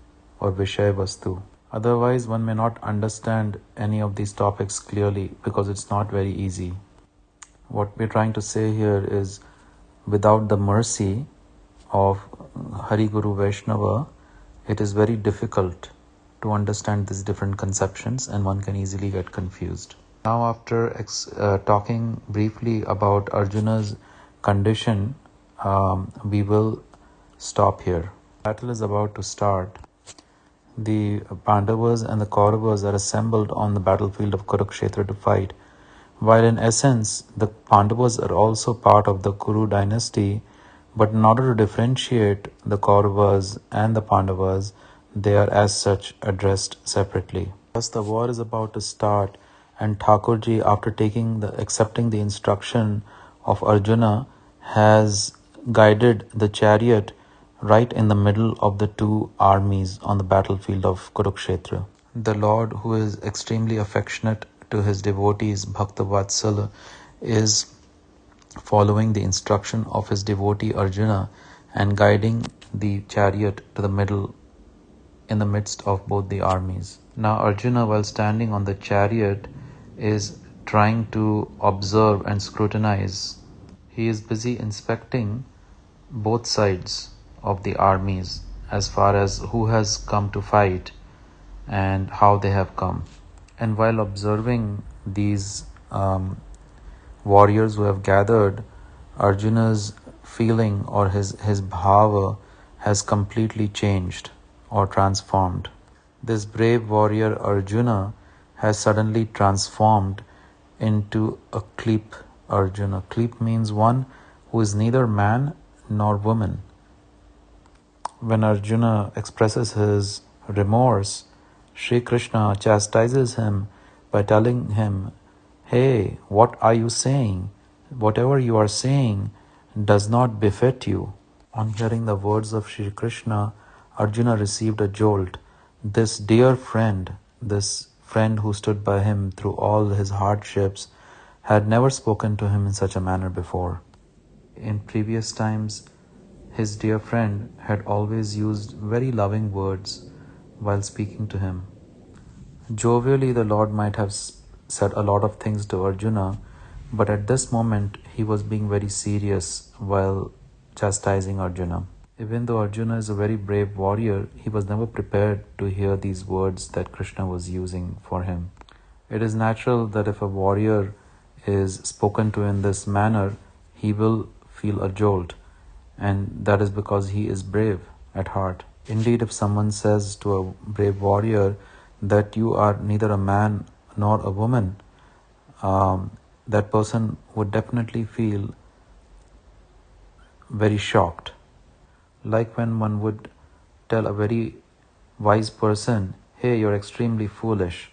A: or Vishay Vastu. Otherwise, one may not understand any of these topics clearly because it's not very easy. What we're trying to say here is without the mercy of Hari Guru Vaishnava, it is very difficult to understand these different conceptions and one can easily get confused. Now, after ex- uh, talking briefly about Arjuna's condition, um, we will stop here. Battle is about to start. The Pandavas and the Kauravas are assembled on the battlefield of Kurukshetra to fight. While in essence, the Pandavas are also part of the Kuru dynasty, but in order to differentiate the Kauravas and the Pandavas, they are as such addressed separately. Thus, the war is about to start, and Thakurji, after taking the accepting the instruction of Arjuna, has guided the chariot right in the middle of the two armies on the battlefield of Kurukshetra. The Lord, who is extremely affectionate to his devotees, Bhakta Vatsala, is following the instruction of his devotee Arjuna and guiding the chariot to the middle in the midst of both the armies. Now, Arjuna, while standing on the chariot, is trying to observe and scrutinize. He is busy inspecting both sides of the armies as far as who has come to fight and how they have come. And while observing these um, warriors who have gathered, Arjuna's feeling or his, his bhava has completely changed or transformed. This brave warrior Arjuna has suddenly transformed into a Klip Arjuna. Klip means one who is neither man nor woman when Arjuna expresses his remorse, Sri Krishna chastises him by telling him, Hey, what are you saying? Whatever you are saying does not befit you. On hearing the words of Sri Krishna, Arjuna received a jolt. This dear friend, this friend who stood by him through all his hardships, had never spoken to him in such a manner before. In previous times, his dear friend had always used very loving words while speaking to him. Jovially, the Lord might have said a lot of things to Arjuna, but at this moment he was being very serious while chastising Arjuna. Even though Arjuna is a very brave warrior, he was never prepared to hear these words that Krishna was using for him. It is natural that if a warrior is spoken to in this manner, he will feel a jolt and that is because he is brave at heart. Indeed, if someone says to a brave warrior that you are neither a man nor a woman, um, that person would definitely feel very shocked. Like when one would tell a very wise person, Hey, you're extremely foolish,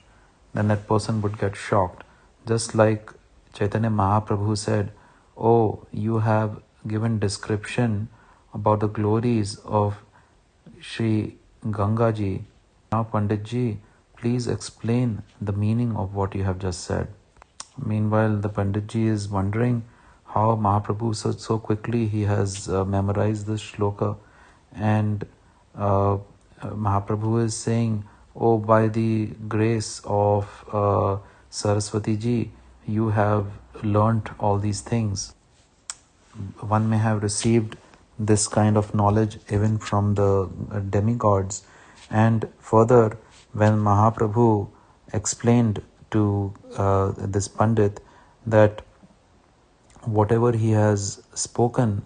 A: then that person would get shocked. Just like Chaitanya Mahaprabhu said, Oh, you have given description about the glories of Sri Gangaji. Now, Panditji, please explain the meaning of what you have just said. Meanwhile, the Panditji is wondering how Mahaprabhu so, so quickly he has uh, memorized this shloka, and uh, Mahaprabhu is saying, "Oh, by the grace of uh, Saraswati ji, you have learnt all these things." One may have received this kind of knowledge even from the demigods. And further, when Mahaprabhu explained to uh, this Pandit that whatever he has spoken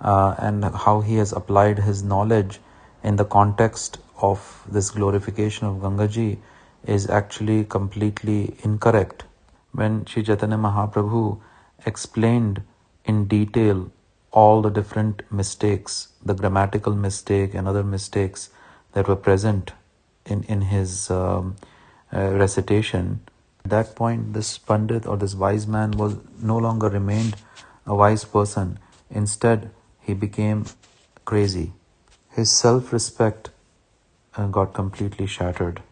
A: uh, and how he has applied his knowledge in the context of this glorification of Gangaji is actually completely incorrect. When Sri Chaitanya Mahaprabhu explained in detail all the different mistakes, the grammatical mistake and other mistakes that were present in, in his um, uh, recitation. At that point, this Pandit or this wise man was no longer remained a wise person. Instead, he became crazy. His self respect uh, got completely shattered.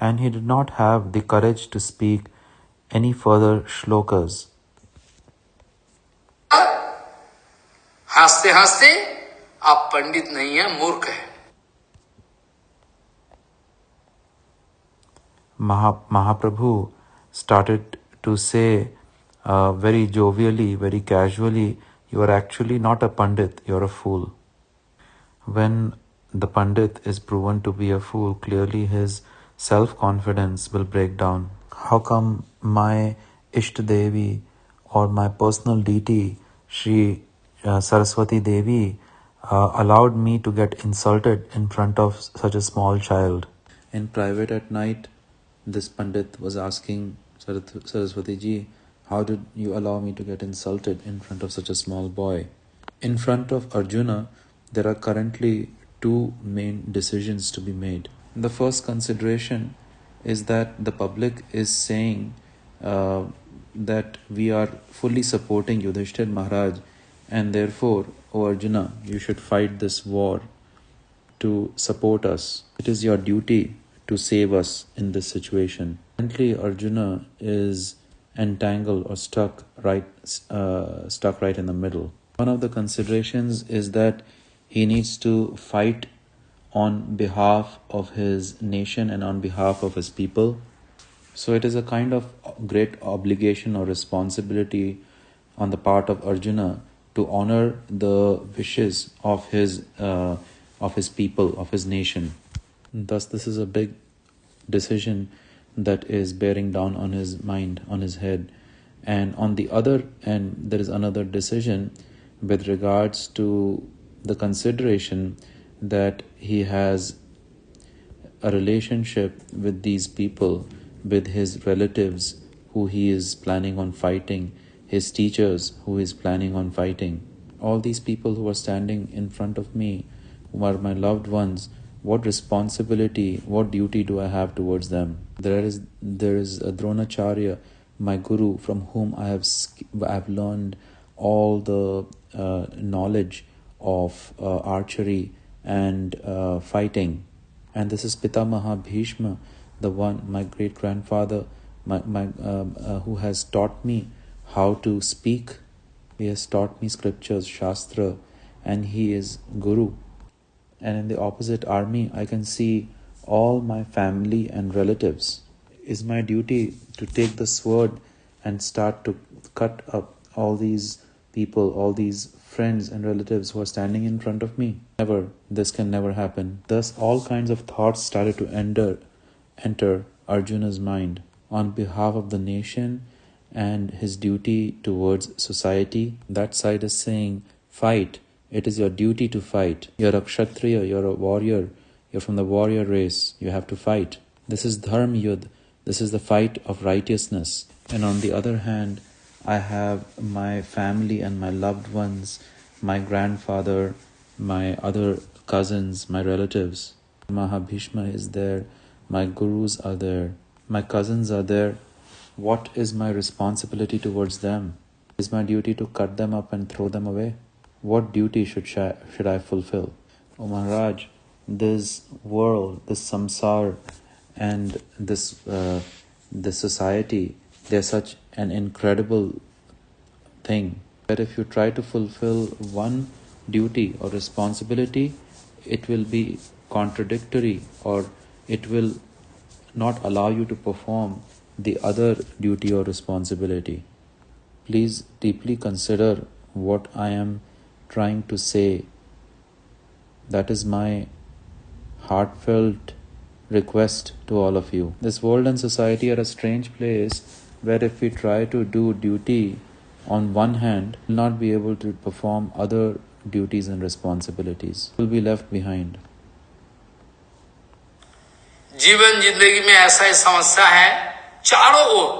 A: And he did not have the courage to speak any further shlokas
B: हँसते हँसते आप पंडित नहीं है, मूर्ख है।
A: महाप्रभु started to say very jovially very casually you are actually not a pandit you are a fool when the pandit is proven to be a fool clearly his self confidence will break down how come my इष्ट देवी और my personal deity Shri uh, Saraswati Devi, uh, allowed me to get insulted in front of such a small child? In private at night, this Pandit was asking Saraswati ji, How did you allow me to get insulted in front of such a small boy? In front of Arjuna, there are currently two main decisions to be made. The first consideration is that the public is saying uh, that we are fully supporting Yudhishthir Maharaj, and therefore, O Arjuna, you should fight this war to support us. It is your duty to save us in this situation. Currently, Arjuna is entangled or stuck right, uh, stuck right in the middle. One of the considerations is that he needs to fight on behalf of his nation and on behalf of his people. So it is a kind of great obligation or responsibility on the part of Arjuna to honor the wishes of his uh, of his people, of his nation. Thus, this is a big decision that is bearing down on his mind, on his head. And on the other end, there is another decision with regards to the consideration that he has a relationship with these people, with his relatives who he is planning on fighting, his teachers who is planning on fighting. All these people who are standing in front of me, who are my loved ones, what responsibility, what duty do I have towards them? There is there is a Dronacharya, my guru, from whom I have I have learned all the uh, knowledge of uh, archery and uh, fighting. And this is Pitamaha Bhishma, the one my great grandfather, my my um, uh, who has taught me how to speak. He has taught me scriptures, shastra, and he is guru and in the opposite army, I can see all my family and relatives. Is my duty to take the sword and start to cut up all these people, all these friends and relatives who are standing in front of me? Never. This can never happen. Thus, all kinds of thoughts started to enter, enter Arjuna's mind on behalf of the nation and his duty towards society. That side is saying, fight it is your duty to fight. You're a kshatriya, you're a warrior, you're from the warrior race, you have to fight. This is dharma yud, this is the fight of righteousness. And on the other hand, I have my family and my loved ones, my grandfather, my other cousins, my relatives. Mahabhishma is there, my gurus are there, my cousins are there. What is my responsibility towards them? Is my duty to cut them up and throw them away? What duty should, should I fulfill? O Maharaj, this world, this samsar, and this, uh, this society, they're such an incredible thing that if you try to fulfill one duty or responsibility, it will be contradictory or it will not allow you to perform the other duty or responsibility. Please deeply consider what I am trying to say. That is my heartfelt request to all of you. This world and society are a strange place where if we try to do duty on one hand, we'll not be able to perform other duties and responsibilities. We'll be left behind.
B: जीवन जिंदगी में ऐसा समस्या है चारों ओर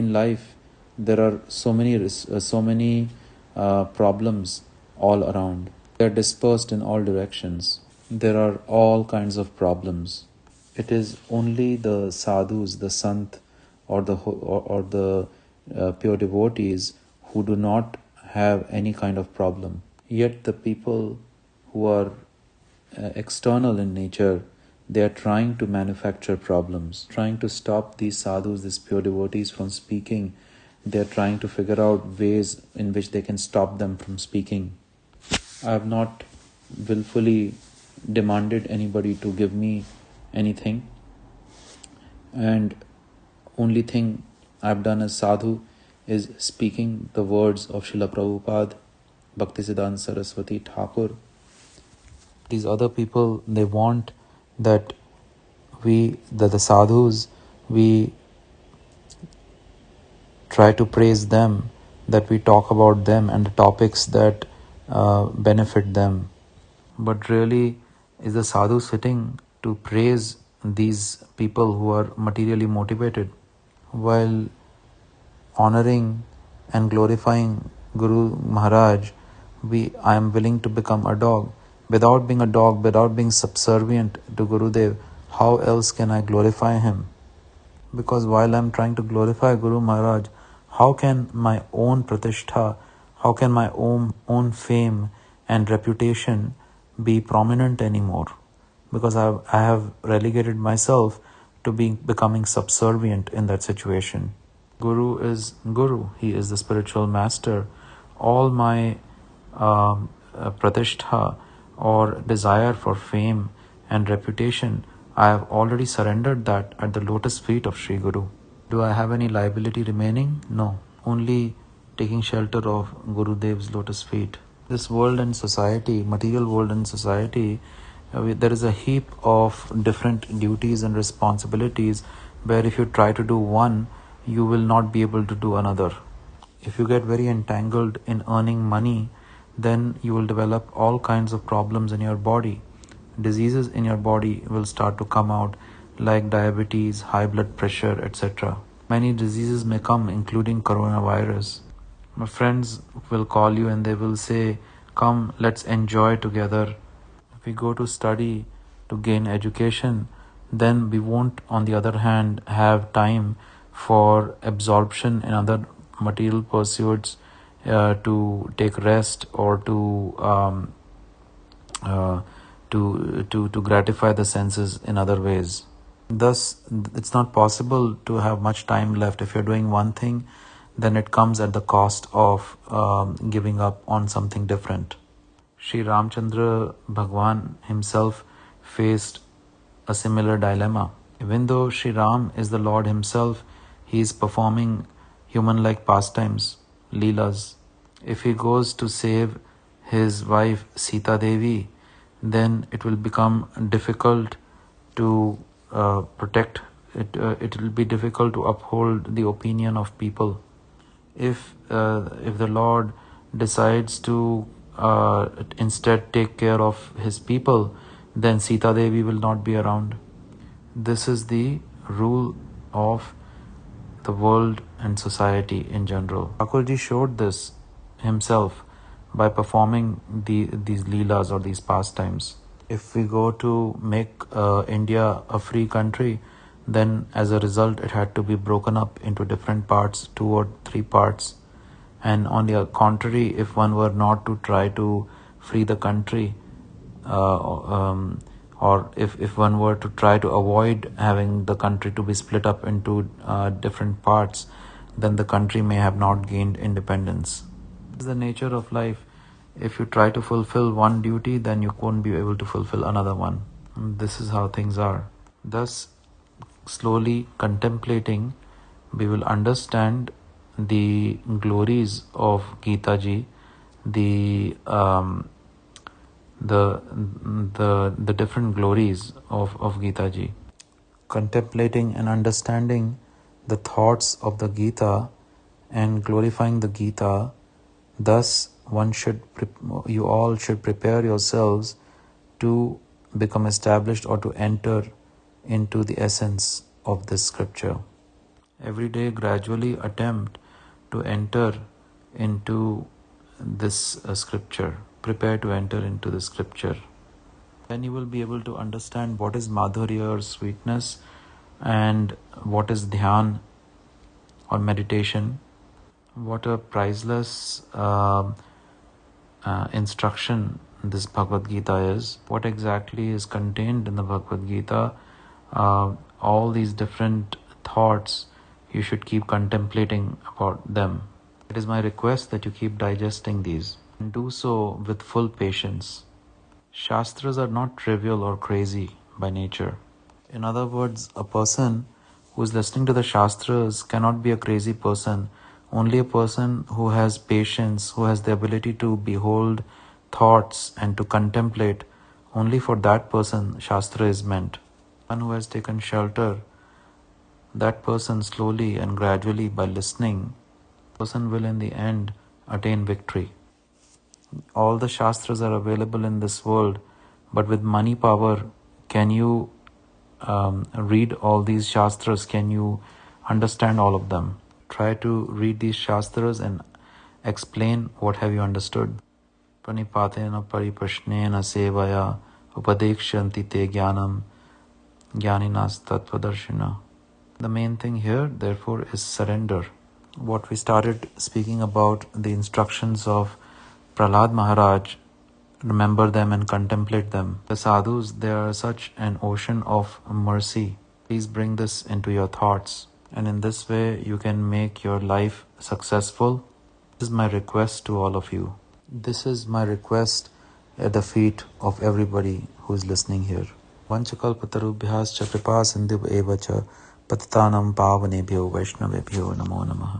A: in life there are so many uh, so many uh, problems all around they are dispersed in all directions there are all kinds of problems it is only the sadhus the sant or the or, or the uh, pure devotees who do not have any kind of problem yet the people who are uh, uh, external in nature they are trying to manufacture problems, trying to stop these sadhus, these pure devotees from speaking. They are trying to figure out ways in which they can stop them from speaking. I have not willfully demanded anybody to give me anything. And only thing I've done as sadhu is speaking the words of Srila Prabhupada, Bhaktisiddhanta Saraswati Thakur. These other people, they want that we, that the sadhus, we try to praise them, that we talk about them and the topics that uh, benefit them. But really, is the sadhu sitting to praise these people who are materially motivated while honoring and glorifying Guru Maharaj? We, I am willing to become a dog. Without being a dog, without being subservient to Gurudev, how else can I glorify him? Because while I'm trying to glorify Guru Maharaj, how can my own pratishtha, how can my own, own fame and reputation be prominent anymore? Because I, I have relegated myself to being becoming subservient in that situation. Guru is Guru, he is the spiritual master. All my um, uh, pratishtha or desire for fame and reputation, I have already surrendered that at the lotus feet of Sri Guru. Do I have any liability remaining? No. Only taking shelter of Guru Dev's lotus feet. This world and society, material world and society, uh, there is a heap of different duties and responsibilities where if you try to do one, you will not be able to do another. If you get very entangled in earning money, then you will develop all kinds of problems in your body. Diseases in your body will start to come out like diabetes, high blood pressure, etc. Many diseases may come, including coronavirus. My friends will call you and they will say, Come, let's enjoy together. If we go to study to gain education, then we won't, on the other hand, have time for absorption in other material pursuits uh, to take rest or to um, uh, to to to gratify the senses in other ways. Thus, it's not possible to have much time left. If you're doing one thing, then it comes at the cost of um, giving up on something different. Sri Ramchandra Bhagwan himself faced a similar dilemma. Even though Sri Ram is the Lord himself, he is performing human like pastimes, leelas. If he goes to save his wife Sita Devi, then it will become difficult to uh, protect it uh, it will be difficult to uphold the opinion of people. If uh, if the lord decides to uh, instead take care of his people then sita devi will not be around. This is the rule of the world and society in general. Thakurji showed this himself by performing the these leelas or these pastimes if we go to make uh, India a free country, then as a result, it had to be broken up into different parts, two or three parts. And on the contrary, if one were not to try to free the country, uh, um, or if, if one were to try to avoid having the country to be split up into uh, different parts, then the country may have not gained independence. Is the nature of life if you try to fulfill one duty, then you won't be able to fulfill another one. This is how things are. Thus, slowly contemplating, we will understand the glories of Gita ji, the um, the the the different glories of of Gita ji. Contemplating and understanding the thoughts of the Gita and glorifying the Gita, thus one should you all should prepare yourselves to become established or to enter into the essence of this scripture. Every day gradually attempt to enter into this uh, scripture. Prepare to enter into the scripture. Then you will be able to understand what is madhurya or sweetness and what is dhyan or meditation what a priceless uh, uh, instruction this Bhagavad Gita is, what exactly is contained in the Bhagavad Gita, uh, all these different thoughts, you should keep contemplating about them. It is my request that you keep digesting these and do so with full patience. Shastras are not trivial or crazy by nature. In other words, a person who is listening to the Shastras cannot be a crazy person. Only a person who has patience, who has the ability to behold thoughts and to contemplate, only for that person Shastra is meant. One who has taken shelter, that person slowly and gradually by listening, person will in the end attain victory. All the Shastras are available in this world, but with money power, can you um, read all these Shastras? Can you understand all of them? Try to read these Shastras and explain what have you understood. Pranipatena pariprashnena sevaya upadekshanti te jnanam jnaninas. The main thing here, therefore, is surrender. What we started speaking about the instructions of Prahlad Maharaj remember them and contemplate them. The sadhus, they are such an ocean of mercy. Please bring this into your thoughts, and in this way, you can make your life successful. This is my request to all of you. This is my request at the feet of everybody who is listening here. Kripa sindhu eva cha patitanam pavanebhyo vaishnavebhyo namo namaha.